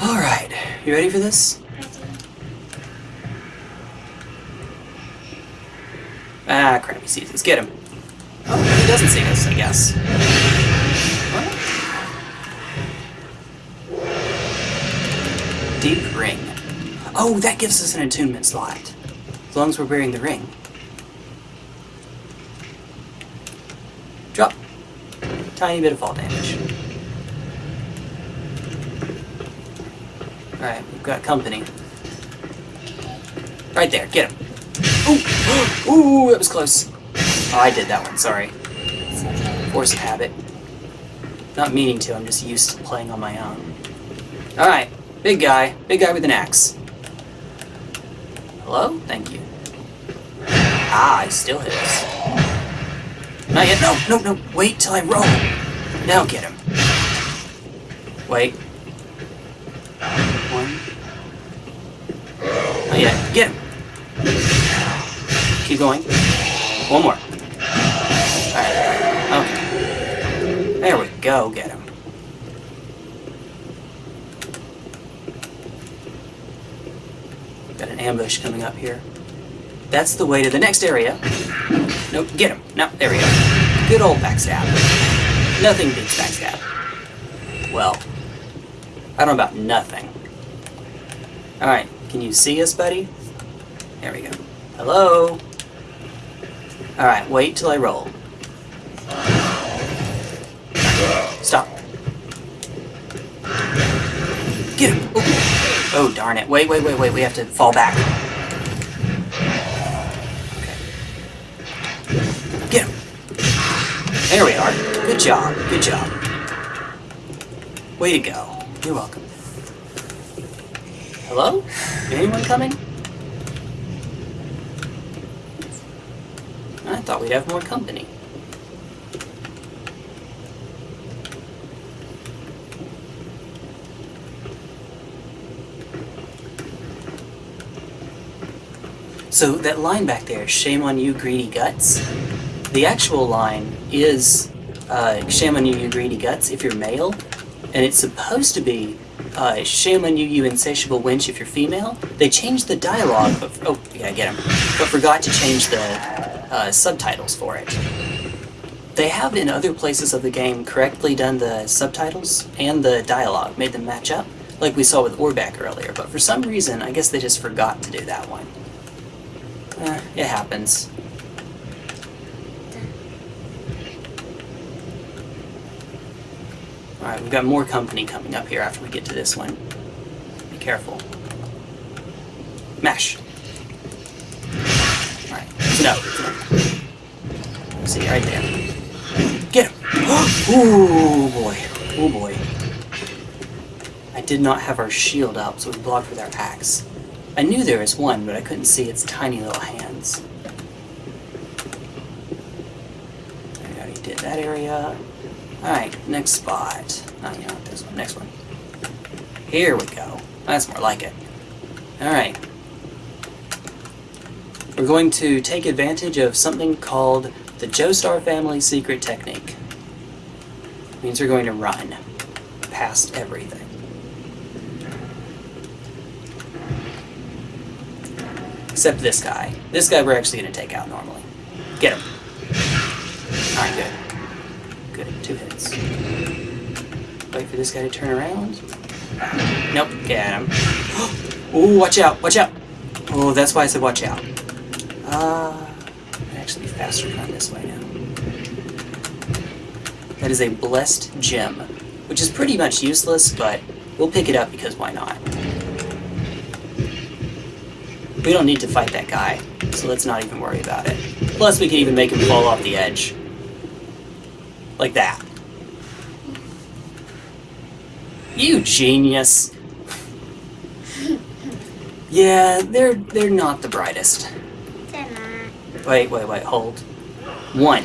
Speaker 1: Alright, you ready for this? Ah, crap, he sees us. Get him. Oh, he doesn't see us, I guess. Deep ring. Oh, that gives us an attunement slot. As long as we're wearing the ring. Drop. Tiny bit of fall damage. Alright, we've got company. Right there, get him. Ooh, <gasps> ooh, that was close. Oh, I did that one, sorry. Force of habit. Not meaning to, I'm just used to playing on my own. Alright, big guy. Big guy with an axe. Hello? Thank you. Ah, he still hits. Not yet. No, no, no. Wait till I roll. Now get him. Wait. One. Not yet. Get him. Keep going. One more. Alright. Okay. There we go. Get him. Got an ambush coming up here. That's the way to the next area. Nope, get him. No, there we go. Good old backstab. Nothing beats backstab. Well, I don't know about nothing. Alright, can you see us, buddy? There we go. Hello? Alright, wait till I roll. Stop. Get him! Oh, oh darn it. Wait, wait, wait, wait. We have to fall back. Get him! There we are. Good job. Good job. Way to go. You're welcome. Hello? Anyone coming? I thought we'd have more company. So that line back there, shame on you, greedy guts. The actual line is uh, shame on you, you greedy guts, if you're male, and it's supposed to be uh, shame on you, you insatiable wench, if you're female. They changed the dialogue, but oh, you gotta get him, but forgot to change the uh, subtitles for it. They have in other places of the game correctly done the subtitles and the dialogue, made them match up, like we saw with Orbeck earlier, but for some reason, I guess they just forgot to do that one. It happens. Alright, we've got more company coming up here after we get to this one. Be careful. Mash. Alright, no. See, right there. Get him! <gasps> Ooh, boy. Oh, boy. I did not have our shield up, so we blocked with our axe. I knew there was one, but I couldn't see its tiny little hands. I already did that area. Alright, next spot. Oh, you know, this one, next one. Here we go. That's more like it. Alright. We're going to take advantage of something called the Joestar family secret technique. It means we're going to run past everything. Except this guy. This guy we're actually going to take out normally. Get him. Alright, good. Good, two hits. Wait for this guy to turn around. Nope, get him. <gasps> Ooh, watch out, watch out! Oh, that's why I said watch out. Uh, I'd actually be faster run this way now. That is a blessed gem, which is pretty much useless, but we'll pick it up because why not? We don't need to fight that guy, so let's not even worry about it. Plus, we can even make him fall off the edge. Like that. You genius. Yeah, they're they're not the brightest.
Speaker 2: They're not.
Speaker 1: Wait, wait, wait, hold. One.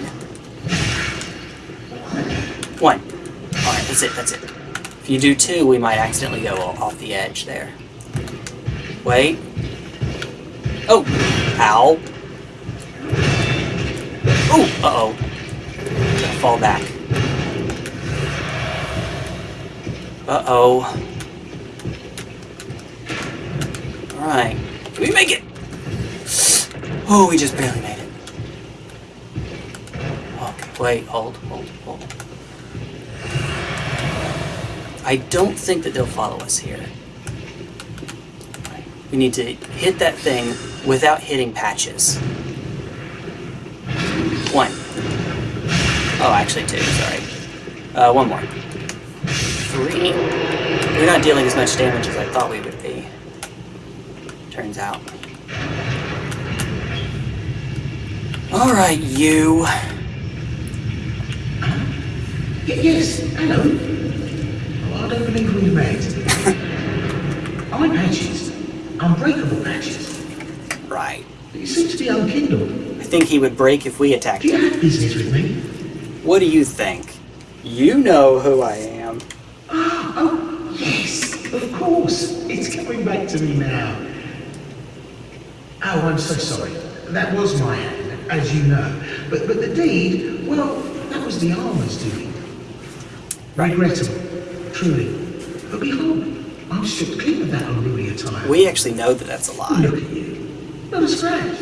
Speaker 1: One. Alright, that's it, that's it. If you do two, we might accidentally go off the edge there. Wait. Oh! Ow! Oh! Uh-oh. Fall back. Uh-oh. Alright. Can we make it? Oh, we just barely made it. Okay, wait, hold, hold, hold. I don't think that they'll follow us here. We need to hit that thing without hitting patches. One. Oh, actually two, sorry. Uh, one more. Three. We're not dealing as much damage as I thought we would be. Turns out. Alright, you.
Speaker 6: Yes, hello. Oh, I don't believe we met. I'm Patches. Unbreakable Patches.
Speaker 1: Right.
Speaker 6: He seems to be unkindled.
Speaker 1: I think he would break if we attacked
Speaker 6: Do you
Speaker 1: him.
Speaker 6: have business with me?
Speaker 1: What do you think? You know who I am.
Speaker 6: Ah, oh, yes, of course. It's coming back to me now. Oh, I'm so sorry. That was my hand, as you know. But but the deed, well, that was the armor's doing. Regrettable, truly. But behold, I'm stripped clean of that unruly attire.
Speaker 1: We actually know that that's a lie.
Speaker 6: Look at you. Not a scratch.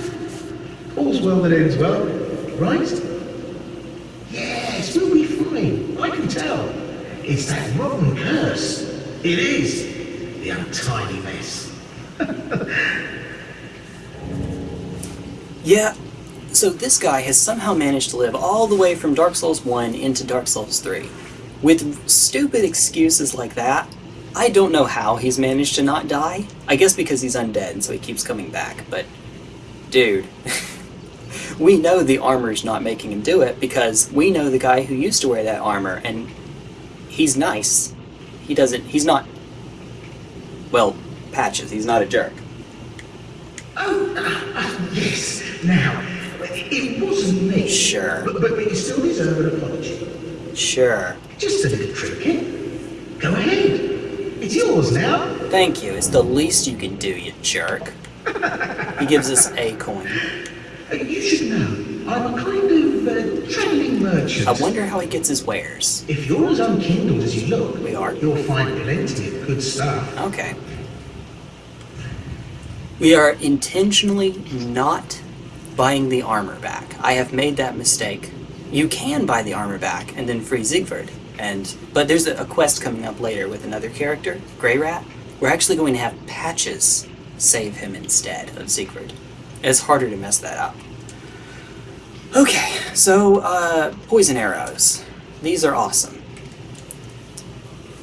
Speaker 6: All's well that ends well, right? Yes, we'll be fine. I can tell. It's that rotten curse. It is. The untidy mess. <laughs>
Speaker 1: Yeah, so this guy has somehow managed to live all the way from Dark Souls 1 into Dark Souls 3. With stupid excuses like that, I don't know how he's managed to not die. I guess because he's undead, and so he keeps coming back, but dude. <laughs> we know the armor's not making him do it because we know the guy who used to wear that armor, and he's nice. He doesn't, he's not, well, patches, he's not a jerk.
Speaker 6: Oh, ah, yes. Now, it wasn't me.
Speaker 1: Sure.
Speaker 6: But, but you still deserve an apology.
Speaker 1: Sure.
Speaker 6: Just a little trinket. Go ahead. It's yours now.
Speaker 1: Thank you. It's the least you can do, you jerk. He gives us a coin.
Speaker 6: You should know, I'm a kind of uh, travelling merchant.
Speaker 1: I wonder how he gets his wares.
Speaker 6: If you're as unkindled as you look,
Speaker 1: We are.
Speaker 6: You'll find plenty of good stuff.
Speaker 1: Okay. We are intentionally not buying the armor back. I have made that mistake. You can buy the armor back and then free Siegward. And but there's a, a quest coming up later with another character, Greirat. We're actually going to have patches save him instead of Siegward. It's harder to mess that up. Okay, so uh, poison arrows. These are awesome.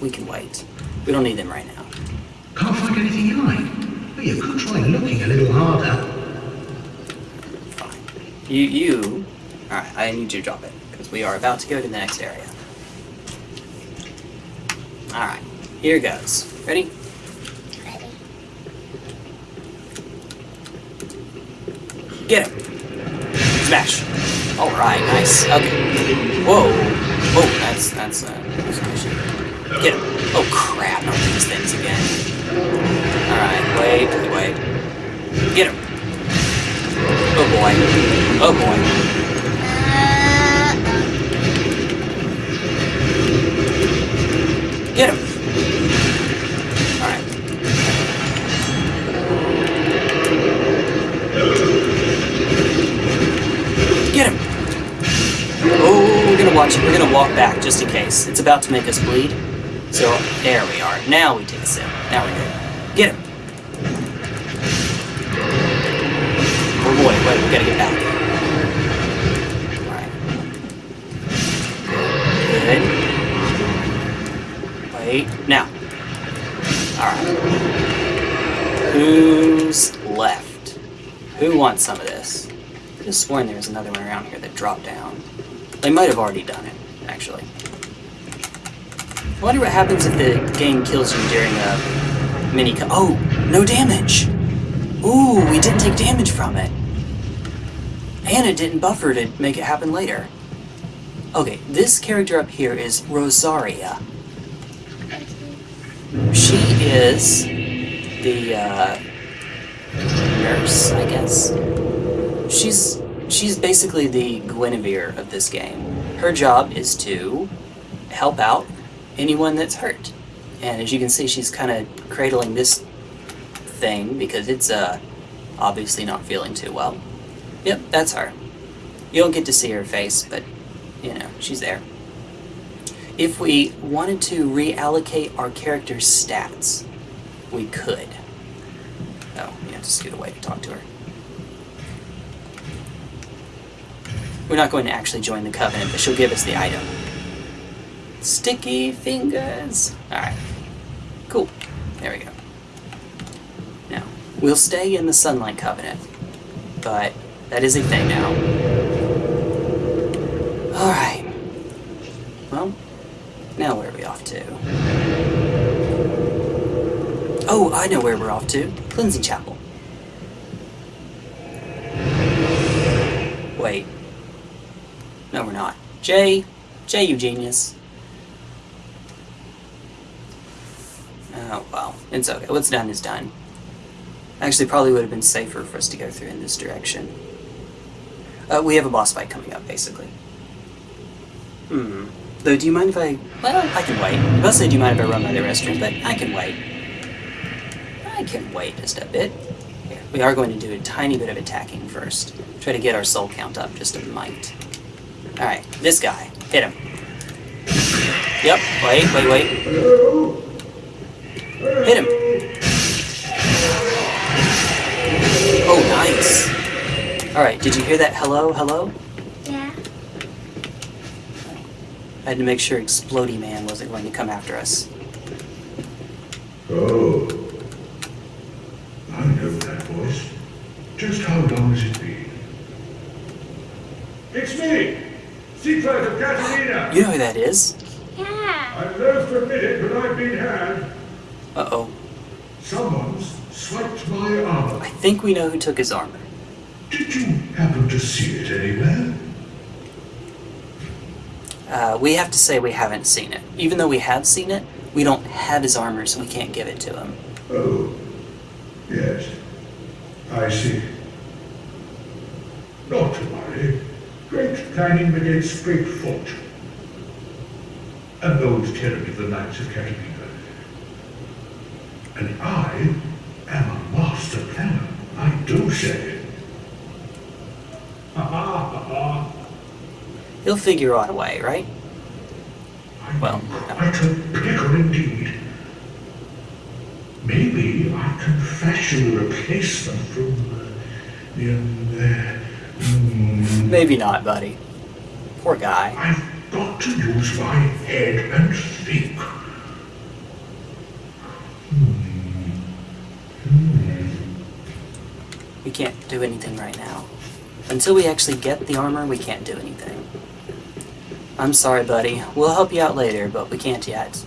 Speaker 1: We can wait. We don't need them right now.
Speaker 6: Can't find anything you like. But you could try looking a little harder.
Speaker 1: Fine. You, you. Alright, I need you to drop it, because we are about to go to the next area. Alright, here goes. Ready?
Speaker 2: Ready.
Speaker 1: Get him! Smash! Alright, nice. Okay. Whoa! Whoa, that's, that's, uh. Get him! Oh crap, not these things again. Alright, wait, wait. Get him! Oh boy. Oh boy. Get him! Alright. Get him! Oh, we're gonna watch it. We're gonna walk back just in case. It's about to make us bleed. So, there we are. Now we take a sip. Now we're good. Get him! Oh boy, wait, we gotta get back. Alright. Wait. Now. Alright. Who's left? Who wants some of this? I could have sworn there was another one around here that dropped down. They might have already done it, actually. I wonder what happens if the game kills you during a mini co- Oh! No damage! Ooh, we didn't take damage from it. And it didn't buffer to make it happen later. Okay, this character up here is Rosaria. She is the uh, nurse, I guess. She's she's basically the Guinevere of this game. Her job is to help out anyone that's hurt. And as you can see, she's kind of cradling this thing because it's uh, obviously not feeling too well. Yep, that's her. You don't get to see her face, but you know, she's there. If we wanted to reallocate our character's stats, we could. Oh, we have to scoot away to talk to her. We're not going to actually join the covenant, but she'll give us the item. Sticky fingers. Alright. Cool. There we go. Now, we'll stay in the Sunlight Covenant, but that is a thing now. Alright. Now where are we off to? Oh, I know where we're off to. Cleansing Chapel. Wait. No, we're not. Jay. Jay, you genius. Oh, well. It's okay. What's done is done. Actually, probably would have been safer for us to go through in this direction. Uh, we have a boss fight coming up, basically. Hmm. Though, do you mind if I... Well, I can wait. Was about say, do you mind if I run by the restroom, but I can wait. I can wait just a bit. Here, we are going to do a tiny bit of attacking first. Try to get our soul count up just a mite. Alright, this guy. Hit him. Yep, wait, wait, wait. Hit him. Oh, nice. Alright, did you hear that hello, hello?
Speaker 2: Yeah.
Speaker 1: I had to make sure Explody Man wasn't going to come after us.
Speaker 5: Oh. I know that voice. Just how long has it been? It's me! Siegward of Catarina!
Speaker 1: You know who that is?
Speaker 2: Yeah.
Speaker 5: I'm loath to admit it, but I've been had.
Speaker 1: Uh-oh.
Speaker 5: Someone's swiped my armor.
Speaker 1: I think we know who took his armor.
Speaker 5: Did you happen to see it anywhere?
Speaker 1: Uh, we have to say we haven't seen it. Even though we have seen it, we don't have his armor, so we can't give it to him.
Speaker 5: Oh. Yes. I see. Not to worry. Great planning begets great fortune. An old tenant of the Knights of Catarina. And I am a master planner. I do say. Ha ha ha ha.
Speaker 1: He'll figure out a way, right?
Speaker 5: I'm
Speaker 1: Well,
Speaker 5: quite a pickle indeed. Maybe I can fashion a replacement from uh, the um, uh, mm,
Speaker 1: Maybe not, buddy. Poor guy.
Speaker 5: I've got to use my head and think.
Speaker 1: We can't do anything right now. Until we actually get the armor, we can't do anything. I'm sorry, buddy. We'll help you out later, but we can't yet.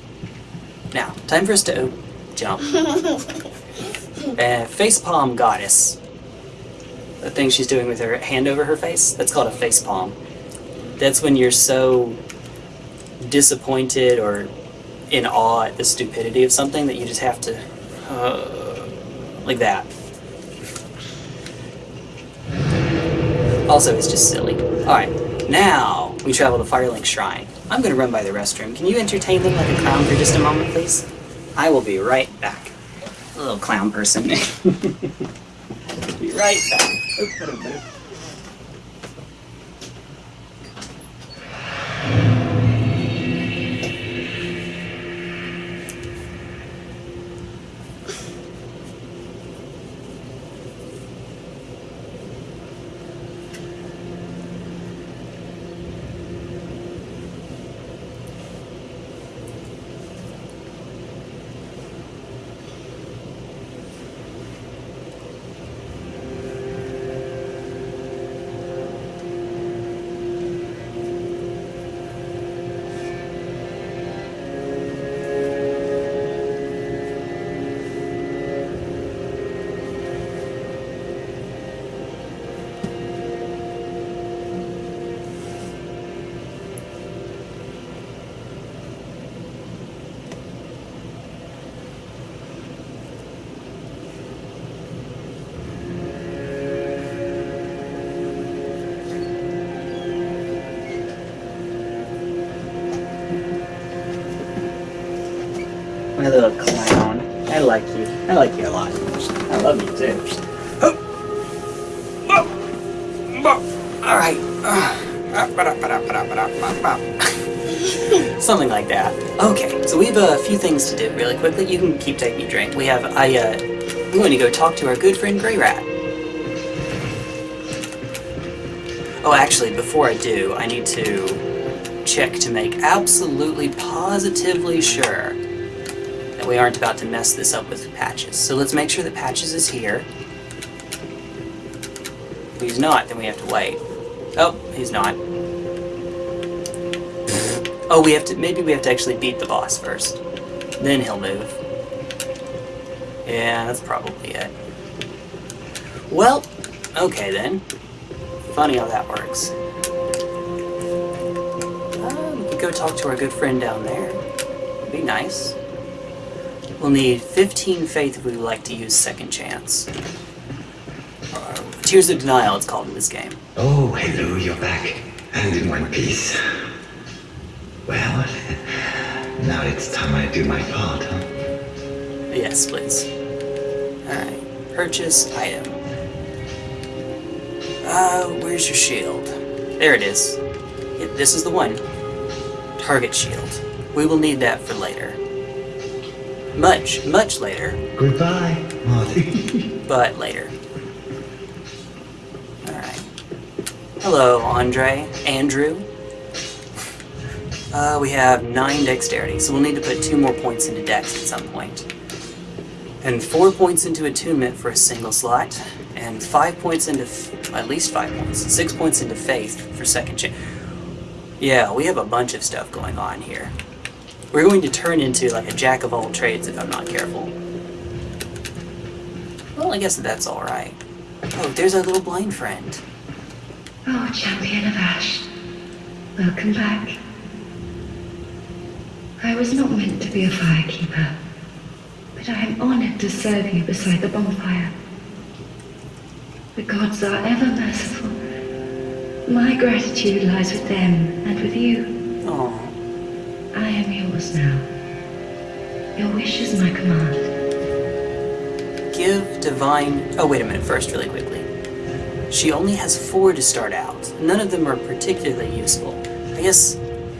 Speaker 1: Now, time for us to jump. <laughs> uh, facepalm goddess. The thing she's doing with her hand over her face, that's called a facepalm. That's when you're so disappointed or in awe at the stupidity of something that you just have to. Uh, like that. Also, it's just silly. Alright, now we travel to Firelink Shrine. I'm gonna run by the restroom. Can you entertain them like a clown for just a moment, please? I will be right back. Little clown person. <laughs> be right back. Things to do really quickly. You can keep taking a drink. We have I uh we want to go talk to our good friend Greirat. Oh, actually, before I do, I need to check to make absolutely positively sure that we aren't about to mess this up with Patches. So let's make sure that Patches is here. If he's not, then we have to wait. Oh, he's not. <laughs> Oh, we have to, maybe we have to actually beat the boss first. Then he'll move. Yeah, that's probably it. Well, okay then. Funny how that works. Uh, we could go talk to our good friend down there. Be nice. We'll need 15 faith if we would like to use second chance. Uh, Tears of Denial, it's called in this game.
Speaker 7: Oh, hello, you're back. And in one piece. Well, now it's time I do my part, huh?
Speaker 1: Yes, please. Alright. Purchase item. Uh, where's your shield? There it is. Yep, this is the one. Target shield. We will need that for later. Much, much later,
Speaker 7: Goodbye, Marty. <laughs>
Speaker 1: but later. Alright. Hello, Andre. Andrew. Uh, we have 9 dexterity, so we'll need to put 2 more points into dex at some point. And 4 points into attunement for a single slot, and 5 points into, at least 5 points, 6 points into faith for second chance. Yeah, we have a bunch of stuff going on here. We're going to turn into like a jack of all trades if I'm not careful. Well, I guess that's alright. Oh, there's our little blind friend.
Speaker 8: Oh, champion of Ash. Welcome back. I was not meant to be a firekeeper, but I am honored to serve you beside the bonfire. The gods are ever merciful. My gratitude lies with them and with you.
Speaker 1: Oh,
Speaker 8: I am yours now. Your wish is my command.
Speaker 1: give divine. Oh, wait a minute, first, really quickly. She only has four to start out. None of them are particularly useful. I guess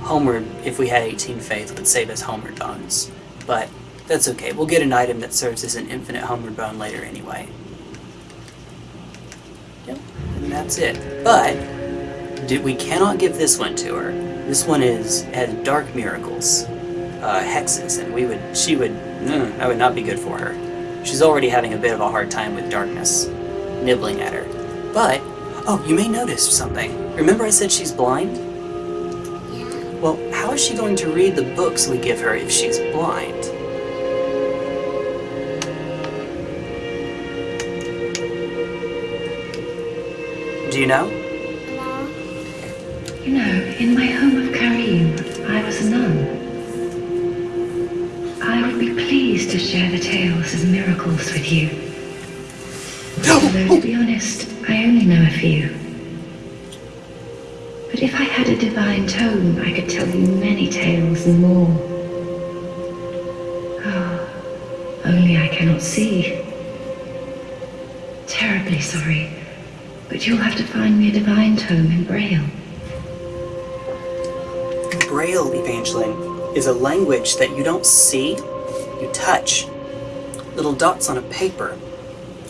Speaker 1: Homeward, if we had 18 faith, would save us Homeward bones. But that's okay. We'll get an item that serves as an infinite Homeward bone later anyway. Yep, and that's it. But do, we cannot give this one to her. This one is has dark miracles, uh, hexes, and we would she would mm, that would not be good for her. She's already having a bit of a hard time with darkness, nibbling at her. But oh, you may notice something. Remember I said she's blind?
Speaker 2: Yeah.
Speaker 1: Well, how is she going to read the books we give her if she's blind? Do you know?
Speaker 2: No.
Speaker 8: You know, in my home of Carim, I was a nun. I would be pleased to share the tales of miracles with you. Although, to be honest, I only know a few. But if I had a divine tome, I could tell you many tales and more. Oh, only I cannot see. Terribly sorry, but you'll have to find me a divine tome in Braille.
Speaker 1: Braille, Evangeline, is a language that you don't see, you touch. Little dots on a paper,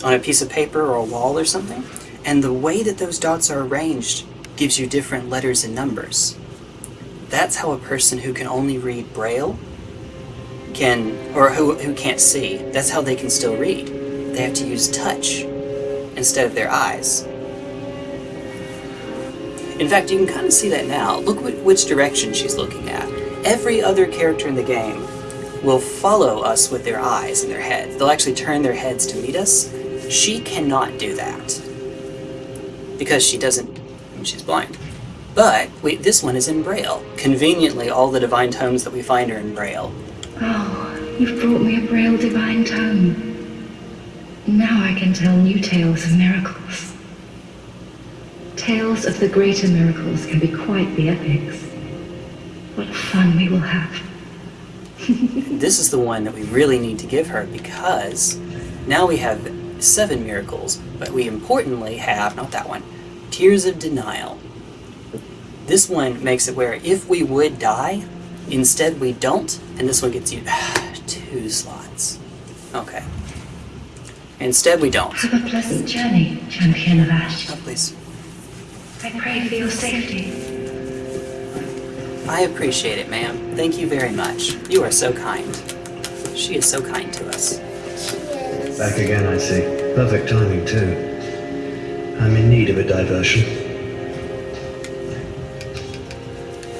Speaker 1: on a piece of paper or a wall or something. And the way that those dots are arranged gives you different letters and numbers. That's how a person who can only read Braille can, or who, who can't see, that's how they can still read. They have to use touch instead of their eyes. In fact, you can kind of see that now. Look wh- which direction she's looking at. Every other character in the game will follow us with their eyes and their heads. They'll actually turn their heads to meet us. She cannot do that because she doesn't. She's blind. But wait, this one is in Braille. Conveniently, all the divine tomes that we find are in Braille.
Speaker 8: Oh, you've brought me a Braille divine tome. Now I can tell new tales of miracles. Tales of the greater miracles can be quite the epics. What fun we will have. <laughs>
Speaker 1: This is the one that we really need to give her because now we have seven miracles, but we importantly have, not that one, Tears of Denial. This one makes it where if we would die, instead we don't, and this one gets you ah, two slots. Okay. Instead, we don't.
Speaker 3: Have a pleasant journey, champion of Ash.
Speaker 1: Oh, please.
Speaker 3: I pray for your safety.
Speaker 1: I appreciate it, ma'am. Thank you very much. You are so kind. She is so kind to us.
Speaker 2: She is.
Speaker 9: Back again, I see. Perfect timing, too. I'm in need of a diversion.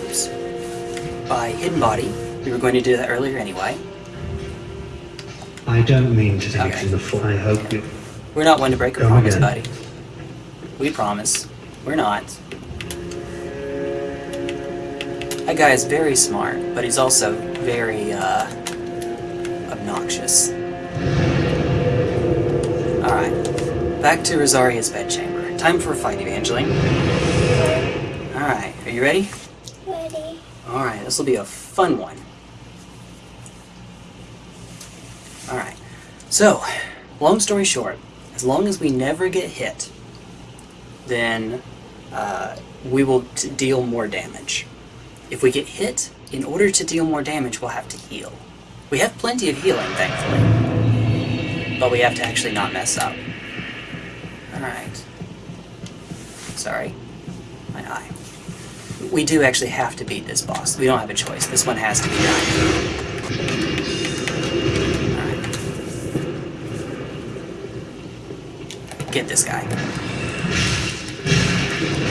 Speaker 1: Oops. By hidden body. We were going to do that earlier anyway.
Speaker 9: I don't mean to take
Speaker 1: Okay.
Speaker 9: it from the full. I hope you.
Speaker 1: We're not one to break a
Speaker 9: Come
Speaker 1: promise,
Speaker 9: again.
Speaker 1: buddy. We promise. We're not. That guy is very smart, but he's also very, uh, obnoxious. Alright. Back to Rosaria's bedchamber. Time for a fight, Evangeline. Alright, are you ready?
Speaker 2: Ready.
Speaker 1: Alright, this will be a fun one. Alright, so, long story short, as long as we never get hit, then uh, we will t- deal more damage. If we get hit, in order to deal more damage, we'll have to heal. We have plenty of healing, thankfully, but we have to actually not mess up. Alright. Sorry. My eye. We do actually have to beat this boss. We don't have a choice. This one has to be done. Get this guy.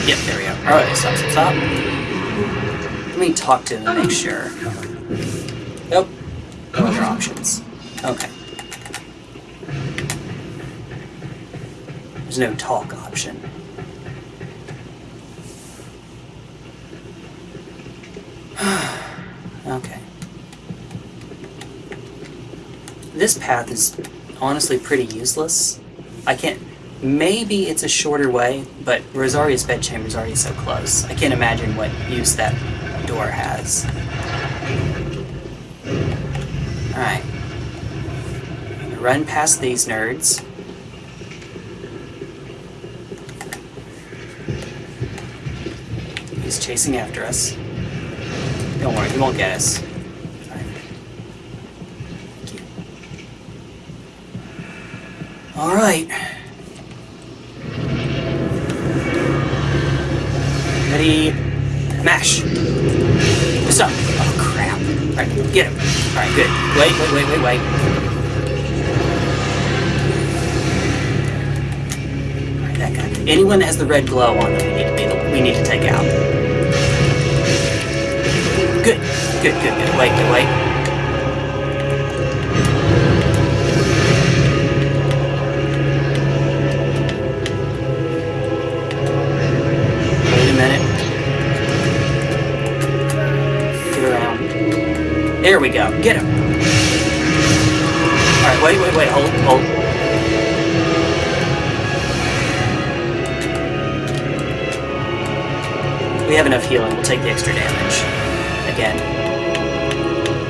Speaker 1: Yep, there we go. Alright, stop, stop, stop. Let me talk to him and make sure. Nope. No other options. Okay. There's no talk option. <sighs> Okay. This path is honestly pretty useless. I can't. Maybe it's a shorter way, but Rosaria's bedchamber is already so close. I can't imagine what use that door has. Alright. Run past these nerds. He's chasing after us. Don't worry, he won't get us. You. Alright. Ready? Mash! Stop! Oh crap. Alright, get him. Alright, good. Wait, wait, wait, wait, wait. Alright, that guy. Anyone that has the red glow on them, we need to, be we need to take out. Good, good, good, good. Wait, wait, wait. Wait a minute. Get around. There we go. Get him. Alright, wait, wait, wait. Hold, hold. We have enough healing. We'll take the extra damage. Again.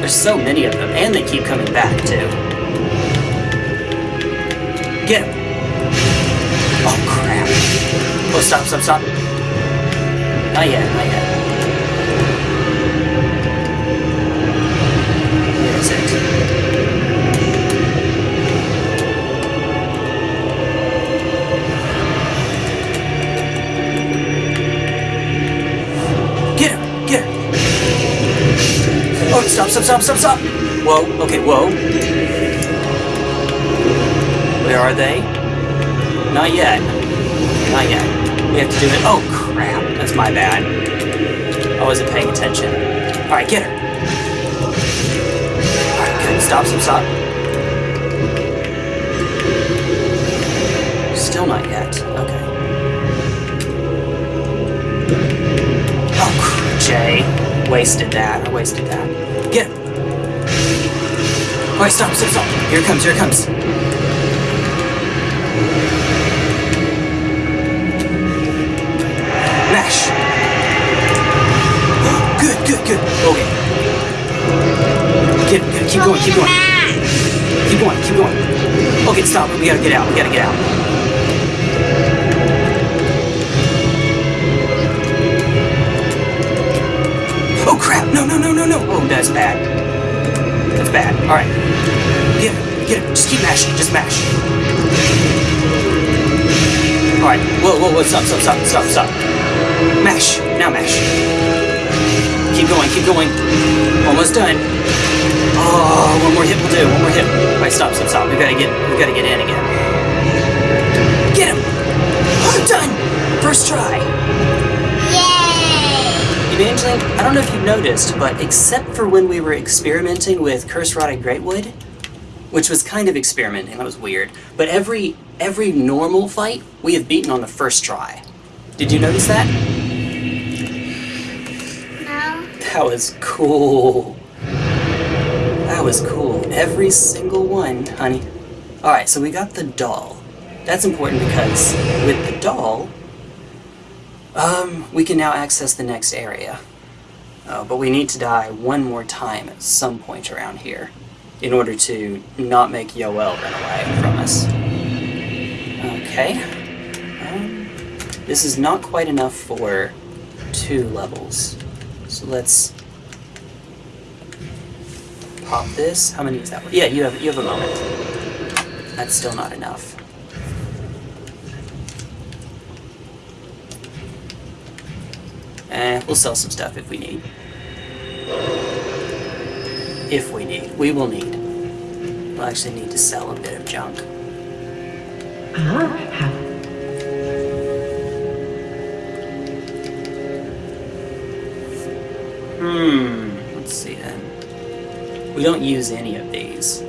Speaker 1: There's so many of them, and they keep coming back, too. Get him! Oh, crap. Oh, stop, stop, stop. Not yet, not yet. Oh, stop, stop, stop, stop, stop! Whoa, okay, whoa. Where are they? Not yet. Not yet. We have to do it. Oh, crap. That's my bad. I wasn't paying attention. Alright, get her. Alright, good. Stop, stop, stop. Still not yet. Okay. Oh, Jay. Wasted that. I wasted that. Alright, stop, stop, stop. Here it comes, here it comes. Mash. <gasps> Good, good, good. Okay. Get, get, keep going, keep going. Keep going, keep going. Okay, stop. We gotta get out. We gotta get out. Oh crap! No, no, no, no, no! Oh, that's bad. That's bad. Alright. Get him, get him. Just keep mashing. Just mash. Alright, whoa, whoa, whoa, stop, stop, stop, stop, stop. Mash, now mash. Keep going, keep going. Almost done. Oh, one more hit will do, one more hit. Alright, stop, stop, stop. We gotta get, we gotta get in again. Get him! Oh, done! First try.
Speaker 2: Yay!
Speaker 1: Evangeline, I don't know if you've noticed, but except for when we were experimenting with Curse Rotted Greatwood, which was kind of experimenting, that was weird, but every every normal fight we have beaten on the first try. Did you notice that?
Speaker 2: No?
Speaker 1: That was cool. That was cool. Every single one, honey. Alright, so we got the doll. That's important because with the doll, um, we can now access the next area. Uh, but we need to die one more time at some point around here in order to not make Yoel run away from us. Okay. Um, this is not quite enough for two levels. So let's pop this. How many is that? Yeah, you have you have a moment. That's still not enough. Eh, we'll sell some stuff if we need. If we need. We will need. We'll actually need to sell a bit of junk.
Speaker 4: Ah,
Speaker 1: Hmm, let's see then. We don't use any of these.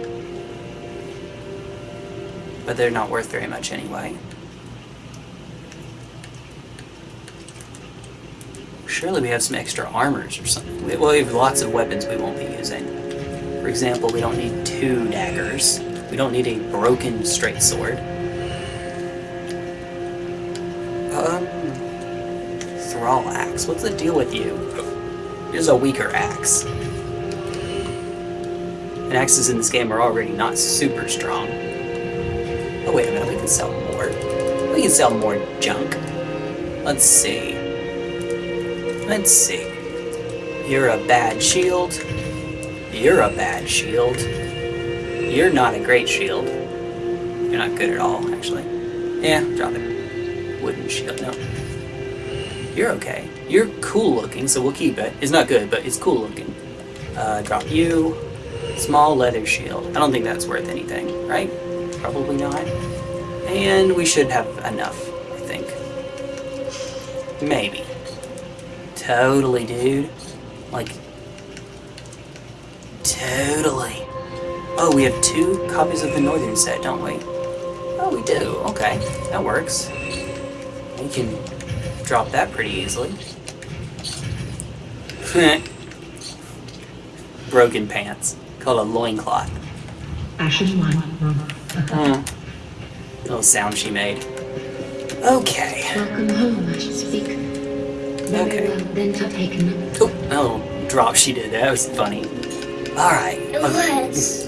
Speaker 1: But they're not worth very much anyway. Surely we have some extra armors or something. Well, we have lots of weapons we won't be using. For example, we don't need two daggers. We don't need a broken straight sword. Um, Thrall axe. What's the deal with you? Here's a weaker axe. And axes in this game are already not super strong. Oh wait a minute, we can sell more. We can sell more junk. Let's see. Let's see. You're a bad shield. You're a bad shield. You're not a great shield. You're not good at all, actually. Yeah, drop it. Wooden shield, no. You're okay. You're cool looking, so we'll keep it. It's not good, but it's cool looking. Uh, drop you. Small leather shield. I don't think that's worth anything, right? Probably not. And we should have enough, I think. Maybe. Totally, dude. Like, totally. Oh, we have two copies of the Northern set, don't we? Oh, we do. Okay, that works. We can drop that pretty easily. <laughs> Broken pants. Called a loincloth.
Speaker 4: Ashen one.
Speaker 1: Hmm. Little sound she made. Okay.
Speaker 3: Welcome home, I should speak.
Speaker 1: Okay.
Speaker 3: well, then to taken them.
Speaker 1: Oh, that little drop she did. That was funny. Alright.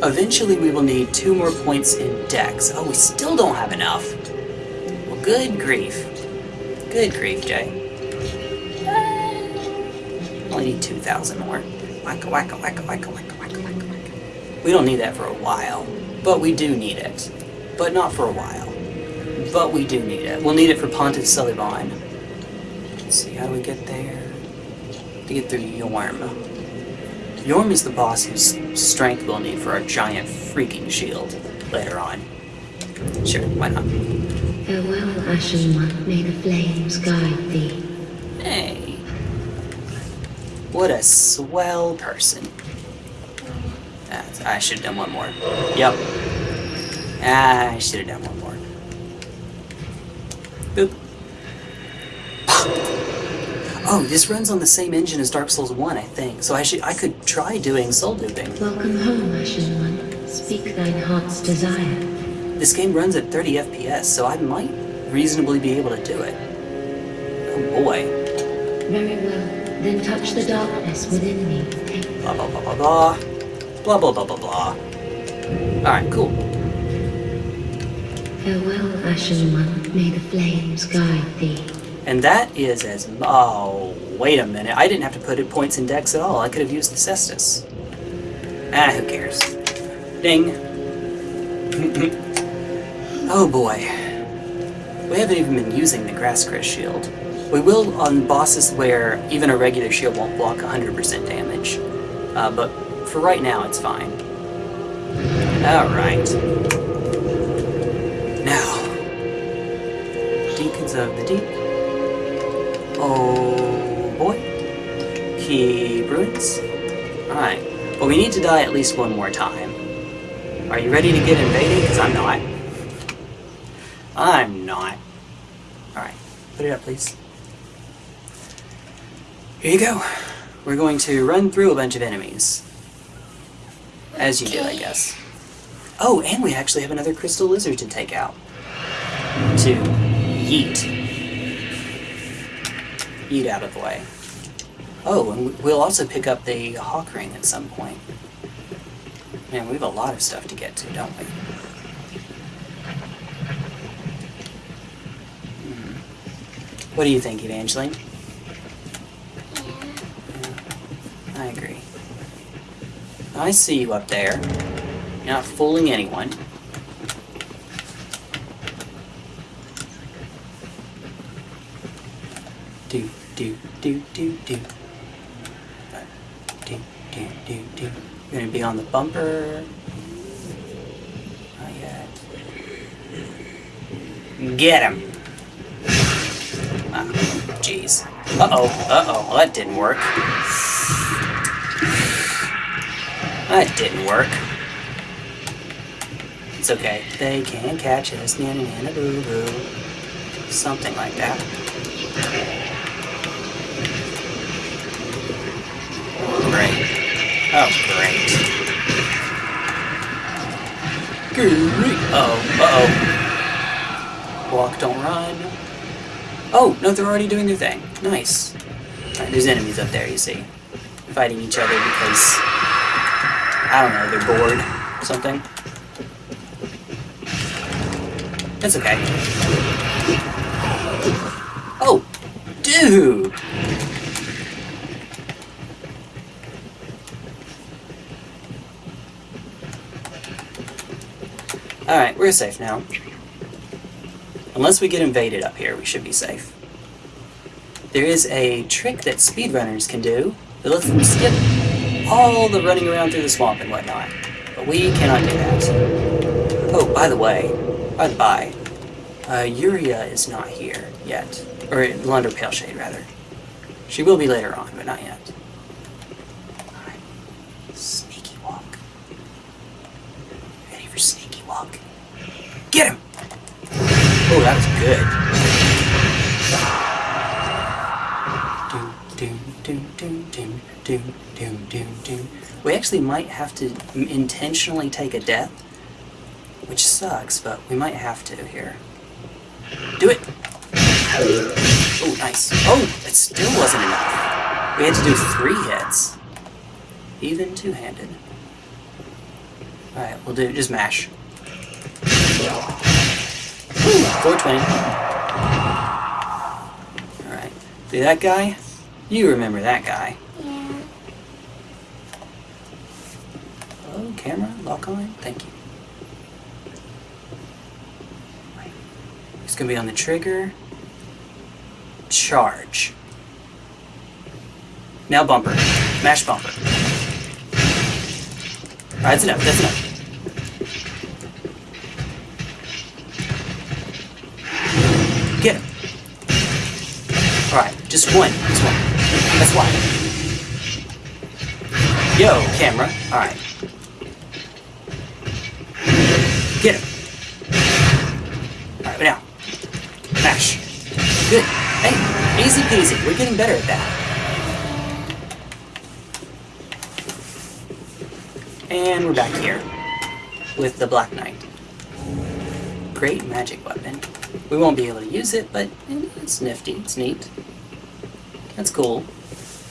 Speaker 1: Eventually we will need two more points in dex. Oh, we still don't have enough. Well, good grief. Good grief, Jay. Only need 2,000 more. Wacka wacka wacka wacka wacka wacka wacka wacka. We don't need that for a while, but we do need it. But not for a while. But we do need it. We'll need it for Pontiff Sulyvahn. Let's see, how do we get there? To get through Yhorm. Yhorm is the boss whose strength we'll need for our giant freaking shield later on. Sure, why not?
Speaker 3: Farewell, Ashen One. May the flames guide thee.
Speaker 1: Hey. What a swell person. That's, I should have done one more. Yep. I should have done one more. Oh, this runs on the same engine as Dark Souls 1, I think. So I should I could try doing soul duping.
Speaker 3: Welcome home, Ashen One. Speak thine heart's desire.
Speaker 1: This game runs at 30 FPS, so I might reasonably be able to do it. Oh boy.
Speaker 3: Very well, then touch the darkness within me.
Speaker 1: Blah blah blah blah blah. Blah blah blah blah blah. Alright, cool.
Speaker 3: Farewell, Ashen One. May the flames guide thee.
Speaker 1: And that is as oh wait a minute. I didn't have to put it points in dex at all. I could have used the Cestus. Ah, who cares? Ding. <laughs> oh boy. We haven't even been using the Grass Crest shield. We will on bosses where even a regular shield won't block 100% damage. Uh, but for right now, it's fine. Alright. Now. Deacons of the Deep. Keep ruins. Alright. Well, we need to die at least one more time. Are you ready to get invaded? Because I'm not. I'm not. Alright. Put it up, please. Here you go. We're going to run through a bunch of enemies. As you do, I guess. Oh, and we actually have another crystal lizard to take out. To yeet. Yeet out of the way. Oh, and we'll also pick up the hawk ring at some point. Man, we have a lot of stuff to get to, don't we? Hmm. What do you think, Evangeline? I agree. I see you up there. You're not fooling anyone. Do, do, do, do, do. Do, do, do. You're gonna be on the bumper. Not yet. Get him! Ah, jeez. Uh-oh, uh-oh. Well, that didn't work. That didn't work. It's okay. They can catch us. Na na na na boo boo. Something like that. Great. Oh, great. Great. Oh. Uh oh. Walk, don't run. Oh, no, they're already doing their thing. Nice. Alright, there's enemies up there, you see. Fighting each other because I don't know, they're bored or something. That's okay. Oh, dude! Alright, we're safe now. Unless we get invaded up here, we should be safe. There is a trick that speedrunners can do that lets them skip all the running around through the swamp and whatnot. But we cannot do that. Oh, by the way, by the by, uh, Yuria is not here yet. Or Londor Paleshade, rather. She will be later on, but not yet. Alright. Sneaky walk. Ready for sneaky walk? Get him! Oh, that was good. Doom, doom, doom, doom, doom, doom, doom, doom. We actually might have to intentionally take a death, which sucks, but we might have to here. Do it! Oh, nice. Oh, it still wasn't enough. We had to do three hits. Even two-handed. Alright, we'll do just mash. Woo, 420. Alright. See that guy? You remember that guy.
Speaker 2: Yeah.
Speaker 1: Oh, camera, lock on. Thank you. It's gonna be on the trigger. Charge. Now bumper. Mash bumper. Alright, that's enough. That's enough. Alright, just one. Just one. That's one. Yo, camera. Alright. Get him. Alright, now. Mash. Good. Hey, easy peasy. We're getting better at that. And we're back here with the Black Knight. Great magic weapon. We won't be able to use it, but it's nifty. It's neat. That's cool.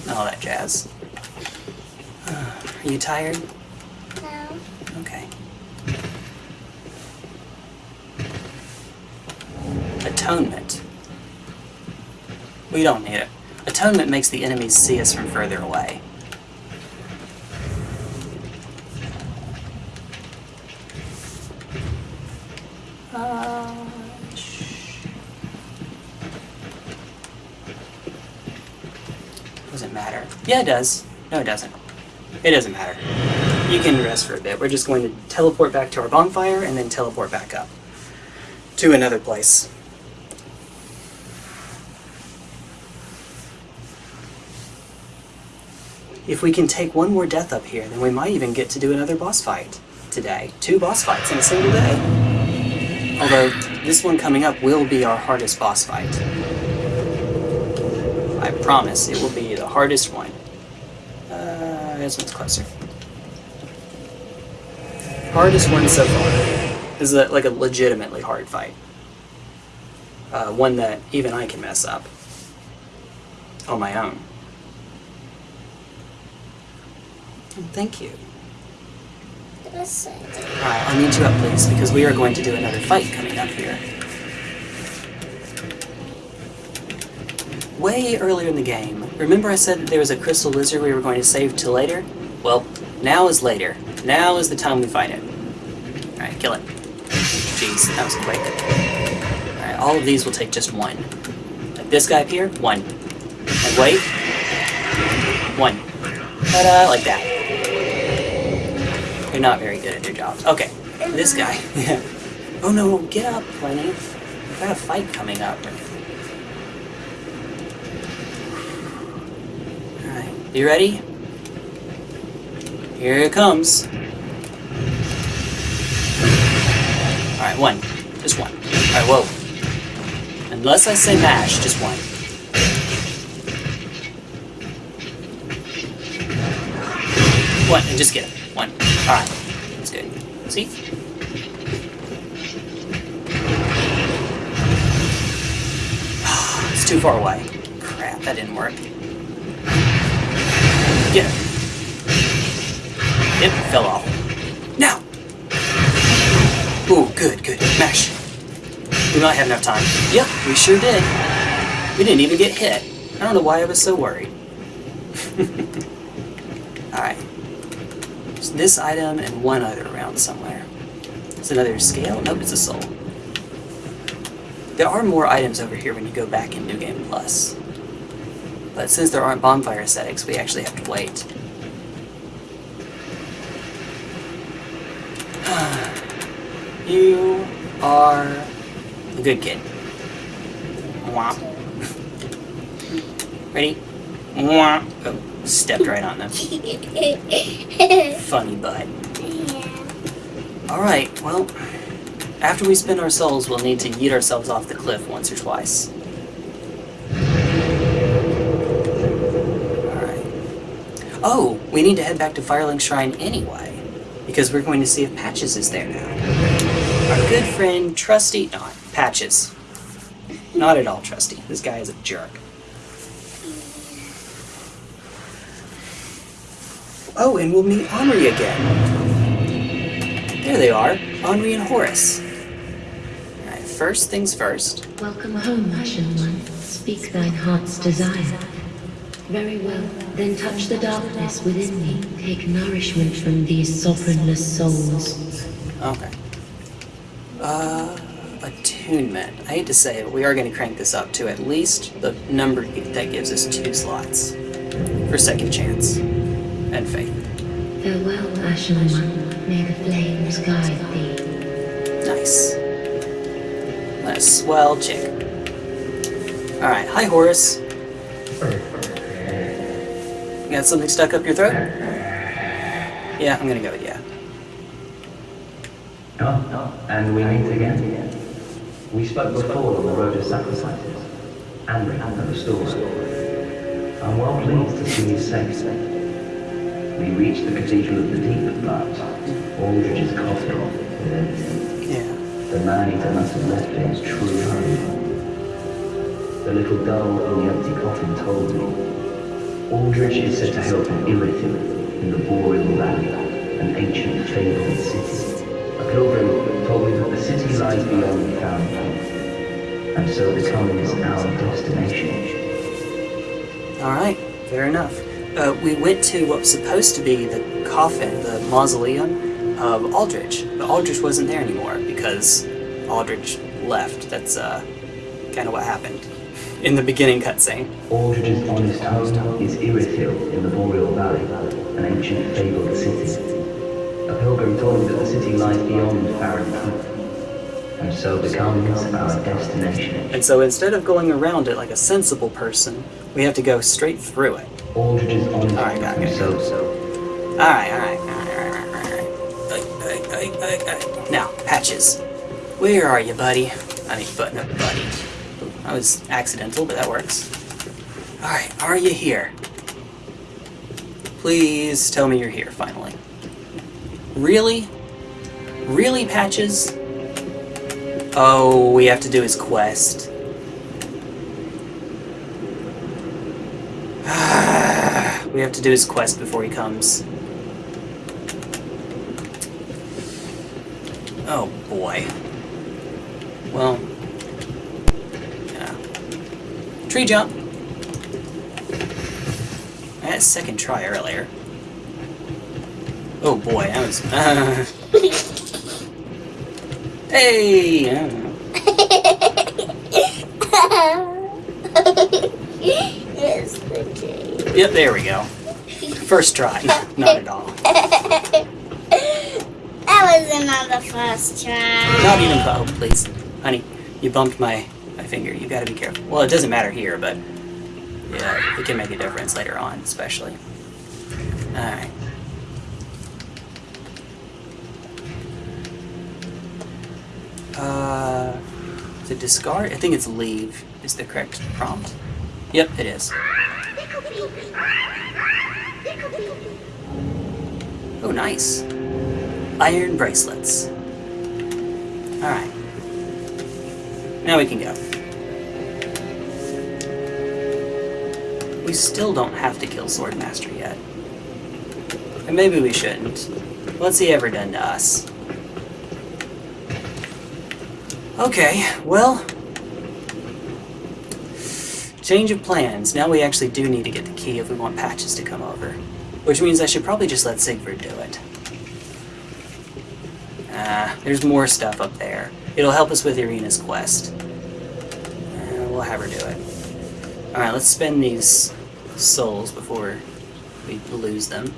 Speaker 1: All that jazz. Uh, are you tired?
Speaker 2: No.
Speaker 1: Okay. Atonement. We don't need it. Atonement makes the enemies see us from further away. Uh, Doesn't matter. Yeah, it does. No, it doesn't. It doesn't matter. You can rest for a bit. We're just going to teleport back to our bonfire and then teleport back up to another place. If we can take one more death up here, then we might even get to do another boss fight today. Two boss fights in a single day. Although, this one coming up will be our hardest boss fight. I promise it will be hardest one. Uh, this one's closer. Hardest one so far. This is a, like a legitimately hard fight. Uh, one that even I can mess up on my own. Oh, Thank you.
Speaker 2: Listen.
Speaker 1: Alright, I'll need you up, please, because we are going to do another fight coming up here. Way earlier in the game, remember I said that there was a crystal lizard we were going to save till later? Well, now is later. Now is the time we fight it. Alright, kill it. Jeez, that was quick. Alright, all of these will take just one. Like this guy up here, one. And wait. One. Ta-da, like that. They're not very good at their jobs. Okay, this guy. <laughs> oh no, get up, Lenny. We've got a fight coming up. Alright, you ready? Here it comes. Alright, one. Just one. Alright, whoa. Unless I say mash, just one. One, and just get it. One. Alright. That's good. See? <sighs> it's too far away. Crap, that didn't work. Get it. Fell off. Now! Ooh, good, good. Mash. We might have enough time. Yep, we sure did. We didn't even get hit. I don't know why I was so worried. <laughs> Alright. This item and one other around somewhere. It's another scale? Nope, it's a soul. There are more items over here when you go back in New Game Plus. But since there aren't bonfire ascetics, we actually have to wait. <sighs> you are a good kid. Womp. <laughs> Ready? Womp. Oh, stepped right on them. <laughs> Funny butt. Yeah. Alright, well, after we spend our souls, we'll need to yeet ourselves off the cliff once or twice. Alright. Oh, we need to head back to Firelink Shrine anyway, because we're going to see if Patches is there now. Our good friend, Trusty, not Patches. Not at all Trusty. This guy is a jerk. Oh, and we'll meet Anri again. There they are, Anri and Horace. Alright, first things first.
Speaker 3: Welcome home, Ashen One. Speak thine heart's desire. Very well. Then touch the darkness within me. Take nourishment from these sovereignless souls.
Speaker 1: Okay. Uh, attunement. I hate to say it, but we are going to crank this up to at least the number that gives us two slots for second chance and faith.
Speaker 3: Farewell, Ashen One. May the flames guide thee.
Speaker 1: Nice. What a swell chick. Alright, hi Horace. You got something stuck up your throat? Yeah, I'm gonna go with yeah.
Speaker 10: Oh, and we meet again. We spoke before on the road of sacrifices, and the store. I'm well pleased to see you safe. We reached the Cathedral of the Deep, but Aldrich's coffin empty.
Speaker 1: Yeah.
Speaker 10: The man-eater must have left his true home. The little doll in the empty coffin told me. Aldrich is said to help Irithyll in the Boreal Valley, an ancient fabled city. A pilgrim told me that the city lies beyond the Fountain, and so becomes our destination.
Speaker 1: Alright, fair enough. Uh, we went to what was supposed to be the coffin, the mausoleum of Aldrich, but Aldrich wasn't there anymore because Aldrich left. That's uh, kind of what happened. In the beginning cutscene.
Speaker 10: Aldrich's honest home is Irithyll in the Boreal Valley, an ancient fabled city. A pilgrim told me that the city lies beyond Farron Keep, and so becomes our destination.
Speaker 1: And so instead of going around it like a sensible person, we have to go straight through it.
Speaker 10: Aldrich's honest
Speaker 1: Alright, got it.
Speaker 10: so so.
Speaker 1: Alright, alright, alright, alright, alright. Now, Patches. Where are you, buddy? I mean, button up, buddy. That was accidental, but that works. Alright, are you here? Please tell me you're here, finally. Really? Really, Patches? Oh, we have to do his quest. <sighs> we have to do his quest before he comes. Oh boy. Well. Yeah. Tree jump! I had a second try earlier. Oh boy, that was. Uh, <laughs> hey! I don't
Speaker 2: yes, okay.
Speaker 1: Yep, there we go. First try. <laughs> Not at all.
Speaker 2: That was another first try.
Speaker 1: Not even. Oh, please. Honey, you bumped my, finger. You gotta be careful. Well, it doesn't matter here, but. Yeah, it can make a difference later on, especially. Alright. Uh. To discard? I think it's leave is the correct prompt. Yep, it is. Oh, nice. Iron bracelets. Alright. Now we can go. We still don't have to kill Swordmaster yet. And maybe we shouldn't. What's he ever done to us? Okay, well... Change of plans. Now we actually do need to get the key if we want Patches to come over. Which means I should probably just let Siegward do it. Ah, there's more stuff up there. It'll help us with Irina's quest. Uh, we'll have her do it. Alright, let's spend these souls before we lose them.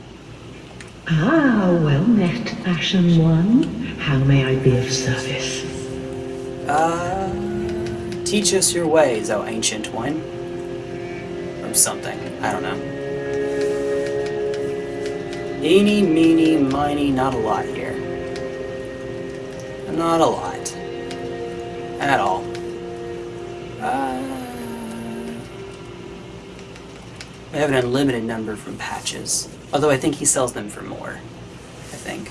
Speaker 4: Ah, well met, Ashen One. How may I be of service?
Speaker 1: Uh, teach us your ways, O ancient one. Or something. I don't know. Eeny, meeny, miny, not a lot here. Not a lot. At all. Uh, we have an unlimited number from patches. Although I think he sells them for more. I think.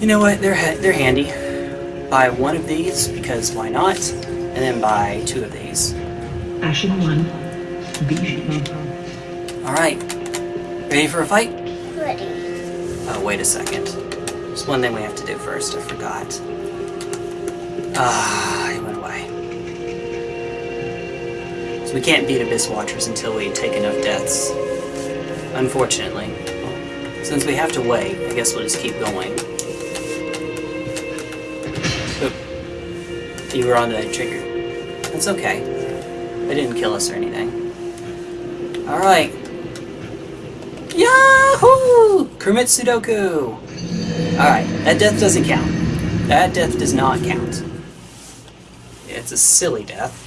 Speaker 1: You know what? They're ha they're handy. Buy one of these because why not? And then buy two of these.
Speaker 4: Ashen One, be
Speaker 1: All right. Ready for a fight?
Speaker 2: Ready.
Speaker 1: Oh, wait a second. There's one thing we have to do first. I forgot. Ah, he went away. So we can't beat Abyss Watchers until we take enough deaths. Unfortunately. Since we have to wait, I guess we'll just keep going. Oop. You were on the trigger. That's okay. They didn't kill us or anything. Alright. Yahoo! Kermit Sudoku! Alright, that death doesn't count. That death does not count. It's a silly death.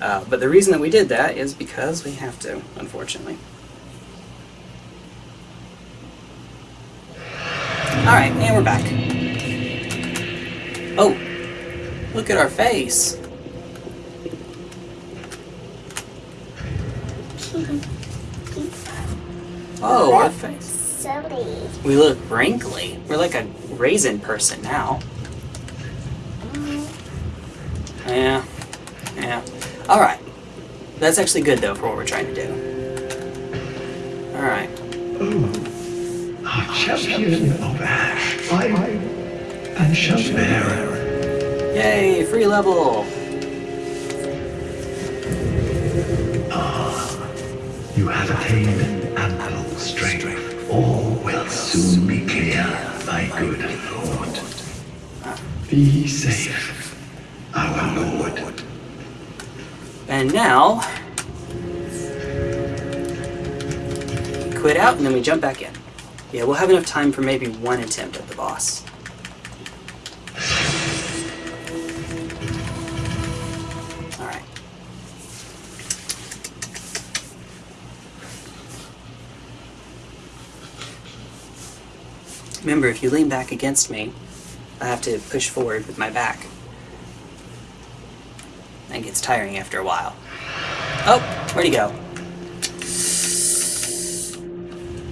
Speaker 1: Uh, but the reason that we did that is because we have to, unfortunately. Alright, and we're back. Oh! Look at our face! Oh, our face. We look wrinkly. We're like a raisin person now. Yeah. Alright. That's actually good, though, for what we're trying to do. Alright.
Speaker 7: Our champion of Ash. I am Shazbearer.
Speaker 1: Yay! Free level!
Speaker 7: Ah, You have attained ample strength. All will soon be clear, my good lord. Be safe, our lord.
Speaker 1: And now, quit out and then we jump back in. Yeah, we'll have enough time for maybe one attempt at the boss. Alright. Remember, if you lean back against me, I have to push forward with my back. That gets tiring after a while. Oh, where'd he go?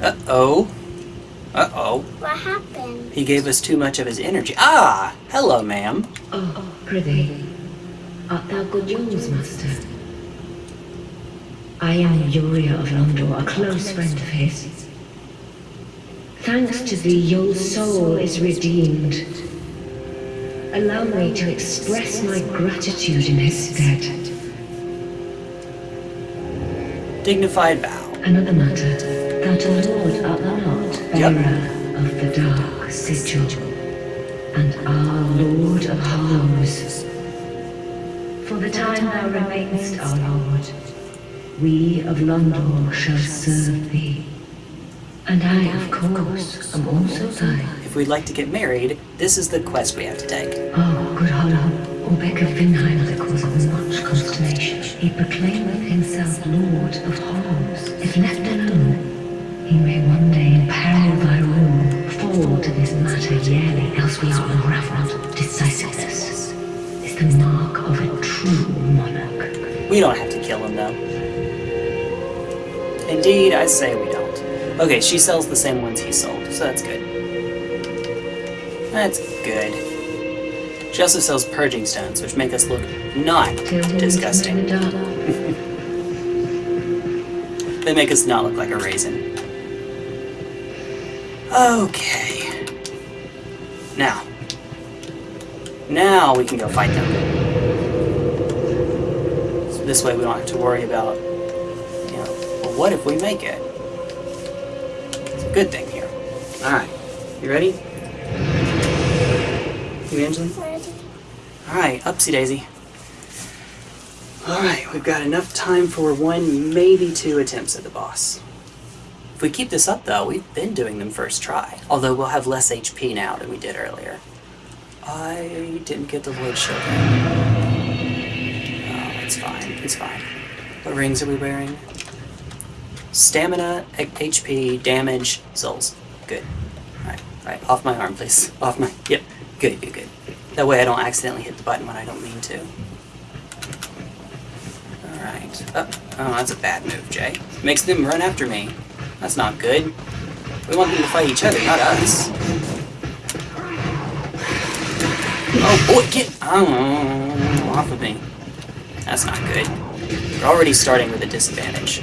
Speaker 1: Uh-oh. Uh-oh.
Speaker 2: What happened?
Speaker 1: He gave us too much of his energy. Ah! Hello, ma'am.
Speaker 4: Oh, prithee, art thou good Jules, master? I am Yuria of Londor, a close friend of his. Thanks to thee, your soul is redeemed. Allow me to express my gratitude in his stead.
Speaker 1: Dignified bow.
Speaker 4: Another matter, that a lord art thou not,
Speaker 1: Yep.
Speaker 4: bearer of the dark sigil, and our lord of Hollows. For the time thou remainest our lord, we of Londor shall serve thee. And I, of course, am also thine.
Speaker 1: If we'd like to get married, this is the quest we have to take.
Speaker 4: Oh, good of Vinheim, the cause of much consternation. He proclaimeth himself Lord of Hollows. If left alone, he may one day imperil thy rule, fall to this matter yearly, else we are unraveled. Decisiveness is the mark of a true monarch.
Speaker 1: We don't have to kill him, though. Indeed, I say we don't. Okay, she sells the same ones he sold, so that's good. That's good. She also sells purging stones, which make us look not disgusting. <laughs> They make us not look like a raisin. Okay. Now. Now we can go fight them. So this way we don't have to worry about, you know, well, what if we make it? It's a good thing here. Alright. You ready? You? Alright, upsy daisy. Alright, we've got enough time for one, maybe two attempts at the boss. If we keep this up though, we've been doing them first try. Although we'll have less HP now than we did earlier. I didn't get the Lord Shogun. Oh, it's fine, it's fine. What rings are we wearing? Stamina, HP, damage, souls. Good. Alright, alright, off my arm please. Off my, yep, good, good, good. That way I don't accidentally hit the button when I don't mean to. Alright. Oh, oh, that's a bad move, Jay. Makes them run after me. That's not good. We want them to fight each other, not us. Oh boy, get oh, off of me. That's not good. We're already starting with a disadvantage.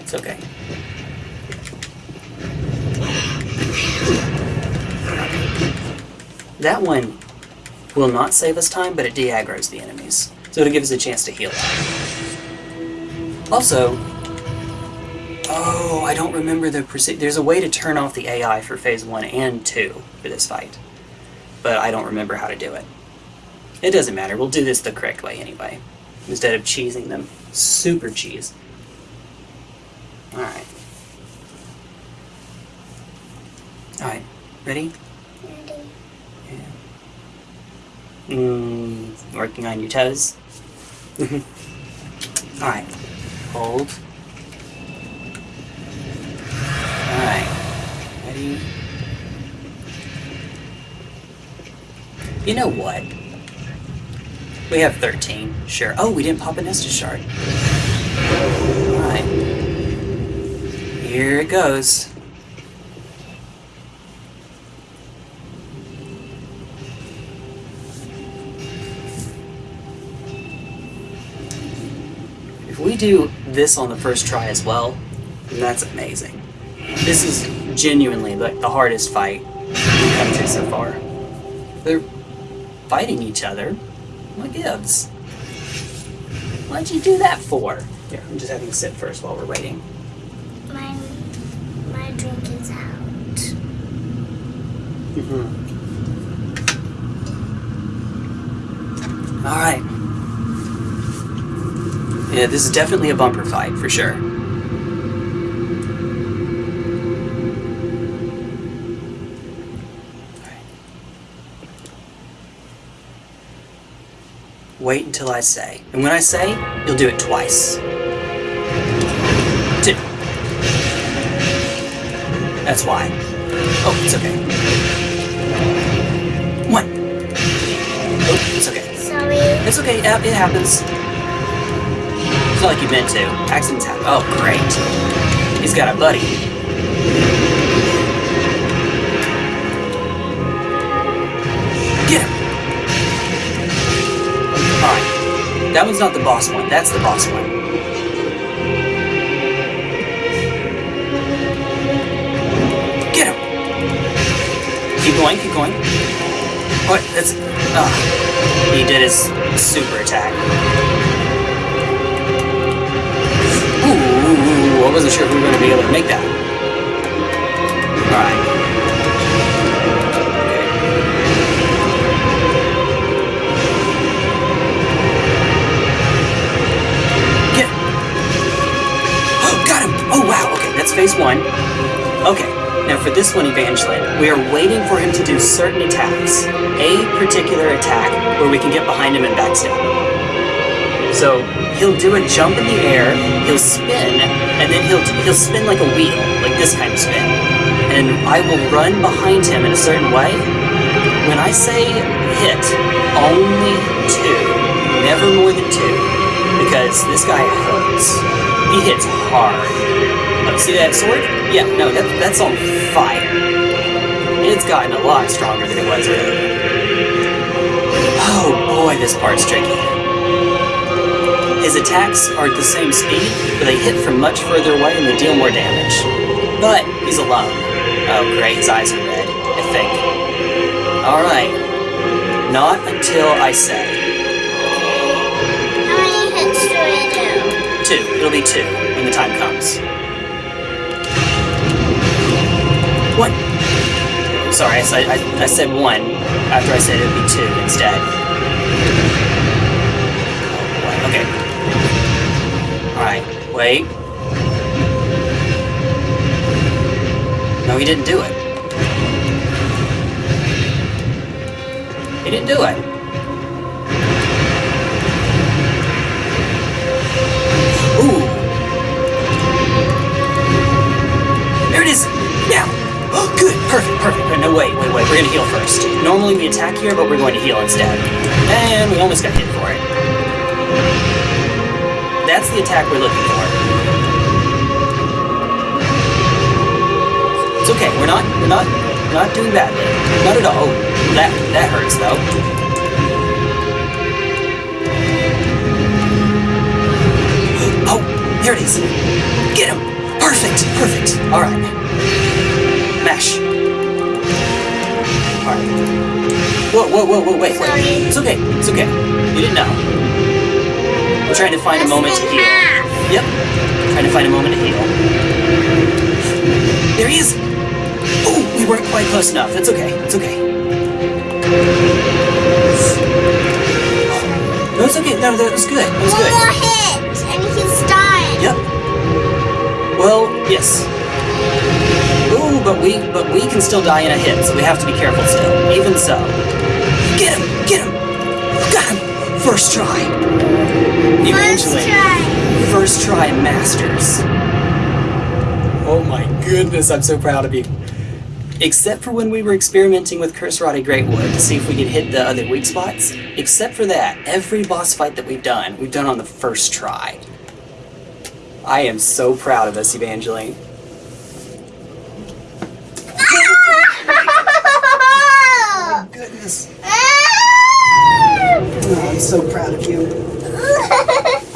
Speaker 1: It's okay. That one will not save us time, but it de-aggroes the enemies. So it'll give us a chance to heal. Also, oh, I don't remember the proce- There's a way to turn off the AI for phase one and two for this fight, but I don't remember how to do it. It doesn't matter. We'll do this the correct way anyway, instead of cheesing them. Super cheese. All right. All right. Ready? Mm, working on your toes. Alright. Hold. Alright. Ready? You know what? We have 13. Sure. Oh, we didn't pop a Nestor shard. Alright. Here it goes. If we do this on the first try as well, that's amazing. This is genuinely like the hardest fight we've come to so far. They're fighting each other. What gives? What'd you do that for? Here, I'm just having a sip first while we're waiting.
Speaker 2: My my drink is out.
Speaker 1: Mm-hmm. Alright. Yeah, this is definitely a bumper fight, for sure. Wait until I say. And when I say, you'll do it twice. Two. That's why. Oh, it's okay. One. Oh, it's okay.
Speaker 2: Sorry.
Speaker 1: It's okay, yeah, it happens. Not like you meant to. Accidents happen. Oh, great. He's got a buddy. Get him! Alright. That one's not the boss one. That's the boss one. Get him! Keep going, keep going. What? That's. Ah. He did his super attack. Wasn't sure if we were going to be able to make that. Alright. Get him. Oh, got him! Oh, wow, okay, that's phase one. Okay, now for this one, Evangeline, we are waiting for him to do certain attacks. A particular attack where we can get behind him and backstab. So he'll do a jump in the air, he'll spin, and then he'll he'll spin like a wheel, like this kind of spin. And I will run behind him in a certain way. When I say hit, only two, never more than two, because this guy hurts. He hits hard. Oh, see that sword? Yeah, no, that, that's on fire. It's gotten a lot stronger than it was earlier. Oh boy, this part's tricky. His attacks are at the same speed, but they hit from much further away and they deal more damage. But he's alone. Oh great, his eyes are red, I think. Alright. Not until I say.
Speaker 2: How many hits do I do?
Speaker 1: Two. It'll be two when the time comes. What? Sorry, I, said- I, I said one after I said it would be two instead. Wait. No, he didn't do it. He didn't do it. Ooh. There it is! Now! Oh, good! Perfect, perfect. No, wait, wait, wait. We're gonna heal first. Normally we attack here, but we're going to heal instead. And we almost got hit for it. That's the attack we're looking for. It's okay. We're not. We're not. We're not doing badly. Not at all. Oh, that that hurts though. Oh, there it is. Get him. Perfect. Perfect. All right. Mash. All right. Whoa, whoa, whoa, whoa, wait, wait. It's okay. It's okay. You didn't know. We're trying to find a moment to heal. Yep. Trying to find a moment to heal. There he is! Oh, we weren't quite close enough. It's okay. It's okay. No, it's okay. No, that was good. That was
Speaker 2: One
Speaker 1: good.
Speaker 2: more hit, and he's dying.
Speaker 1: Yep. Well, yes. Ooh, but we but we can still die in a hit, so we have to be careful still. Even so. Get him! Get him! Got him! First try.
Speaker 2: First try.
Speaker 1: First try masters. Oh my goodness, I'm so proud of you. Except for when we were experimenting with Curse Rotted Greatwood to see if we could hit the other weak spots. Except for that, every boss fight that we've done, we've done on the first try. I am so proud of us, Evangeline. <laughs> Goodness. Oh, I'm so proud of you. <laughs>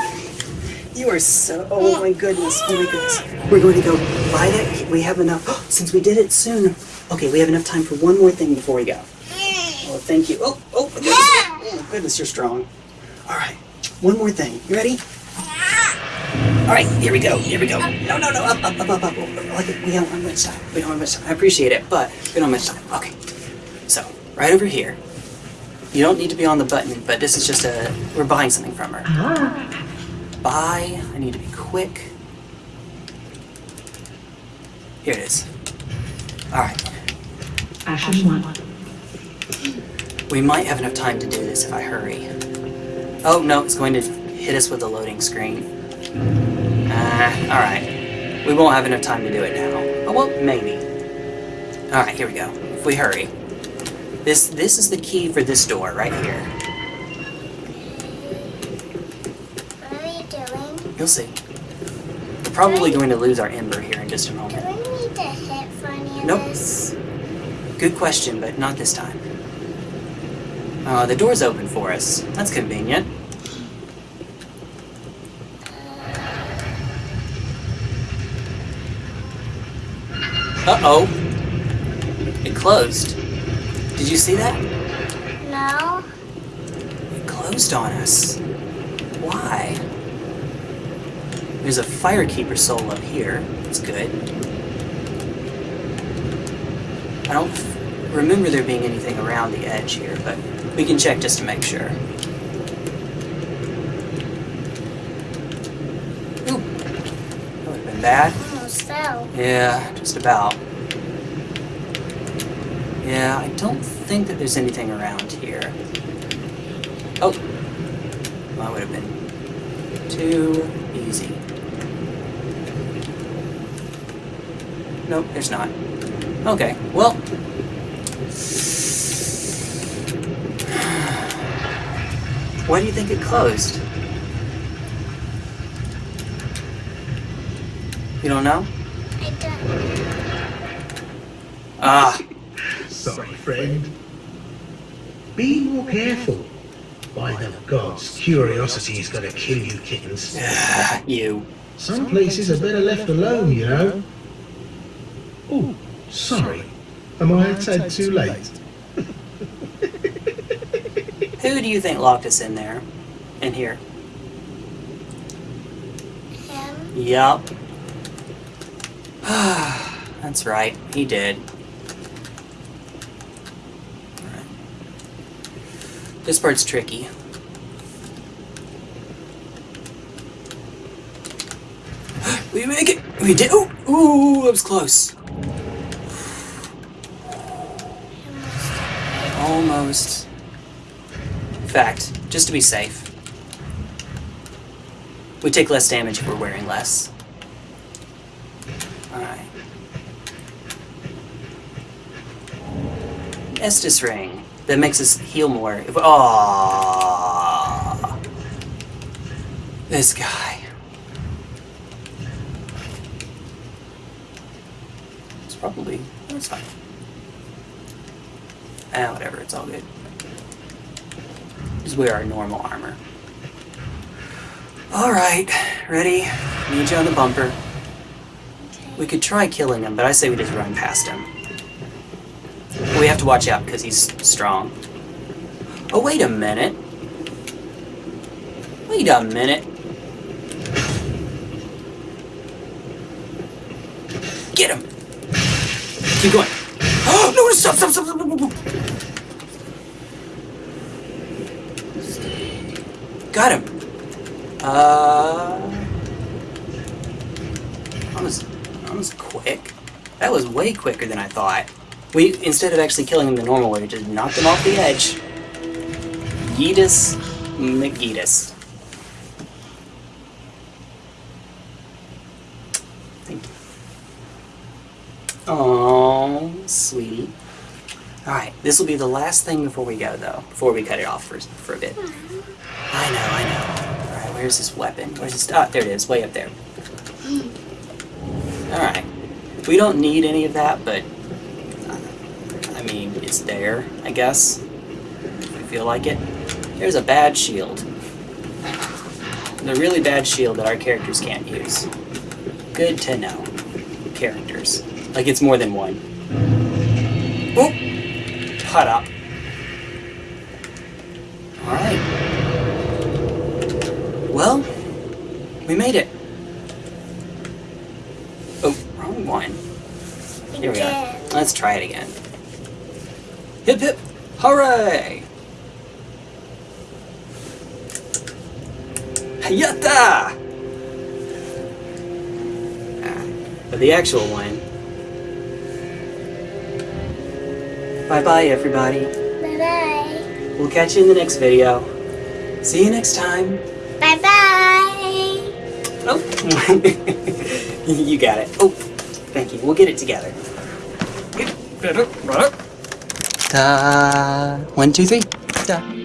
Speaker 1: You are so. Oh my goodness. Oh my goodness. We're going to go buy that. We have enough. <gasps> Since we did it soon. Okay, we have enough time for one more thing before we go. Oh, thank you. Oh, oh, goodness. Oh, goodness, you're strong. All right, one more thing. You ready? All right, here we go. Here we go. No, no, no. Up, up, up, up, up. Like, we don't have much time. We don't have much time. I appreciate it, but we don't have much time. Okay. So, right over here. You don't need to be on the button, but this is just a... We're buying something from her.
Speaker 4: Ah,
Speaker 1: Buy. I need to be quick. Here it is. Alright.
Speaker 4: Ashen one.
Speaker 1: We might have enough time to do this if I hurry. Oh, no, it's going to hit us with a loading screen. Ah, alright. We won't have enough time to do it now. Oh, well, maybe. Alright, here we go. If we hurry. This this is the key for this door right here.
Speaker 2: What are you doing?
Speaker 1: You'll see. We're probably going to lose our ember here in just a moment.
Speaker 2: Do
Speaker 1: moment.
Speaker 2: we need to hit for any of
Speaker 1: Nope.
Speaker 2: this?
Speaker 1: Good question, but not this time. Uh, the door's open for us. That's convenient. Uh-oh. It closed. Did you see that?
Speaker 2: No.
Speaker 1: It closed on us. Why? There's a Firekeeper soul up here. That's good. I don't remember there being anything around the edge here, but we can check just to make sure. Ooh. That would have been bad.
Speaker 2: Fell.
Speaker 1: Yeah, just about. Yeah, I don't think that there's anything around here. Oh. Well, that would have been too easy. Nope, there's not. Okay, well. Why do you think it closed? You don't know?
Speaker 2: I don't.
Speaker 1: Ah,
Speaker 6: Sorry, friend. Be more careful. By the gods, curiosity is gonna kill you kittens.
Speaker 1: you.
Speaker 6: Some places are better left alone, you know. Oh, sorry. Am I a tad too late?
Speaker 1: Who do you think locked us in there? In here?
Speaker 2: Him?
Speaker 1: Yup. <sighs> That's right, he did. This part's tricky. <gasps> we make it! We did! Ooh! Ooh, that was close. Almost. Fact, just to be safe, we take less damage if we're wearing less. Alright. Estus ring. That makes us heal more. If oh, This guy. It's probably. That's fine. Ah, whatever. It's all good. Just wear our normal armor. Alright, ready? Need you on the bumper. We could try killing him, but I say we just run past him. We have to watch out because he's strong. Oh, wait a minute. Wait a minute. Get him! Keep going. <gasps> Oh, no, stop, stop, stop, stop, stop, stop. Got him. Uh, that was that was quick. That was way quicker than I thought. We instead of actually killing him the normal way, we just knocked him off the edge. Yeetus McGeetus. Thank you. Oh, sweetie. Alright, this will be the last thing before we go, though. Before we cut it off for, for a bit. I know, I know. Alright, where's this weapon? Where's this? Ah, there it is, way up there. Alright. We don't need any of that, but... uh, I mean, it's there, I guess. We feel like it. There's a bad shield. The really bad shield that our characters can't use. Good to know. Characters. Like it's more than one. Oop! Cut up. Well, we made it. Oh, wrong one. Here we are. Let's try it again. Hip hip! Hooray! Yatta! Ah, the actual one. Bye-bye, everybody.
Speaker 2: Bye-bye.
Speaker 1: We'll catch you in the next video. See you next time. Bye-bye. <laughs> you got it. Oh, thank you. We'll get it together. Ta! One, two, three. Ta!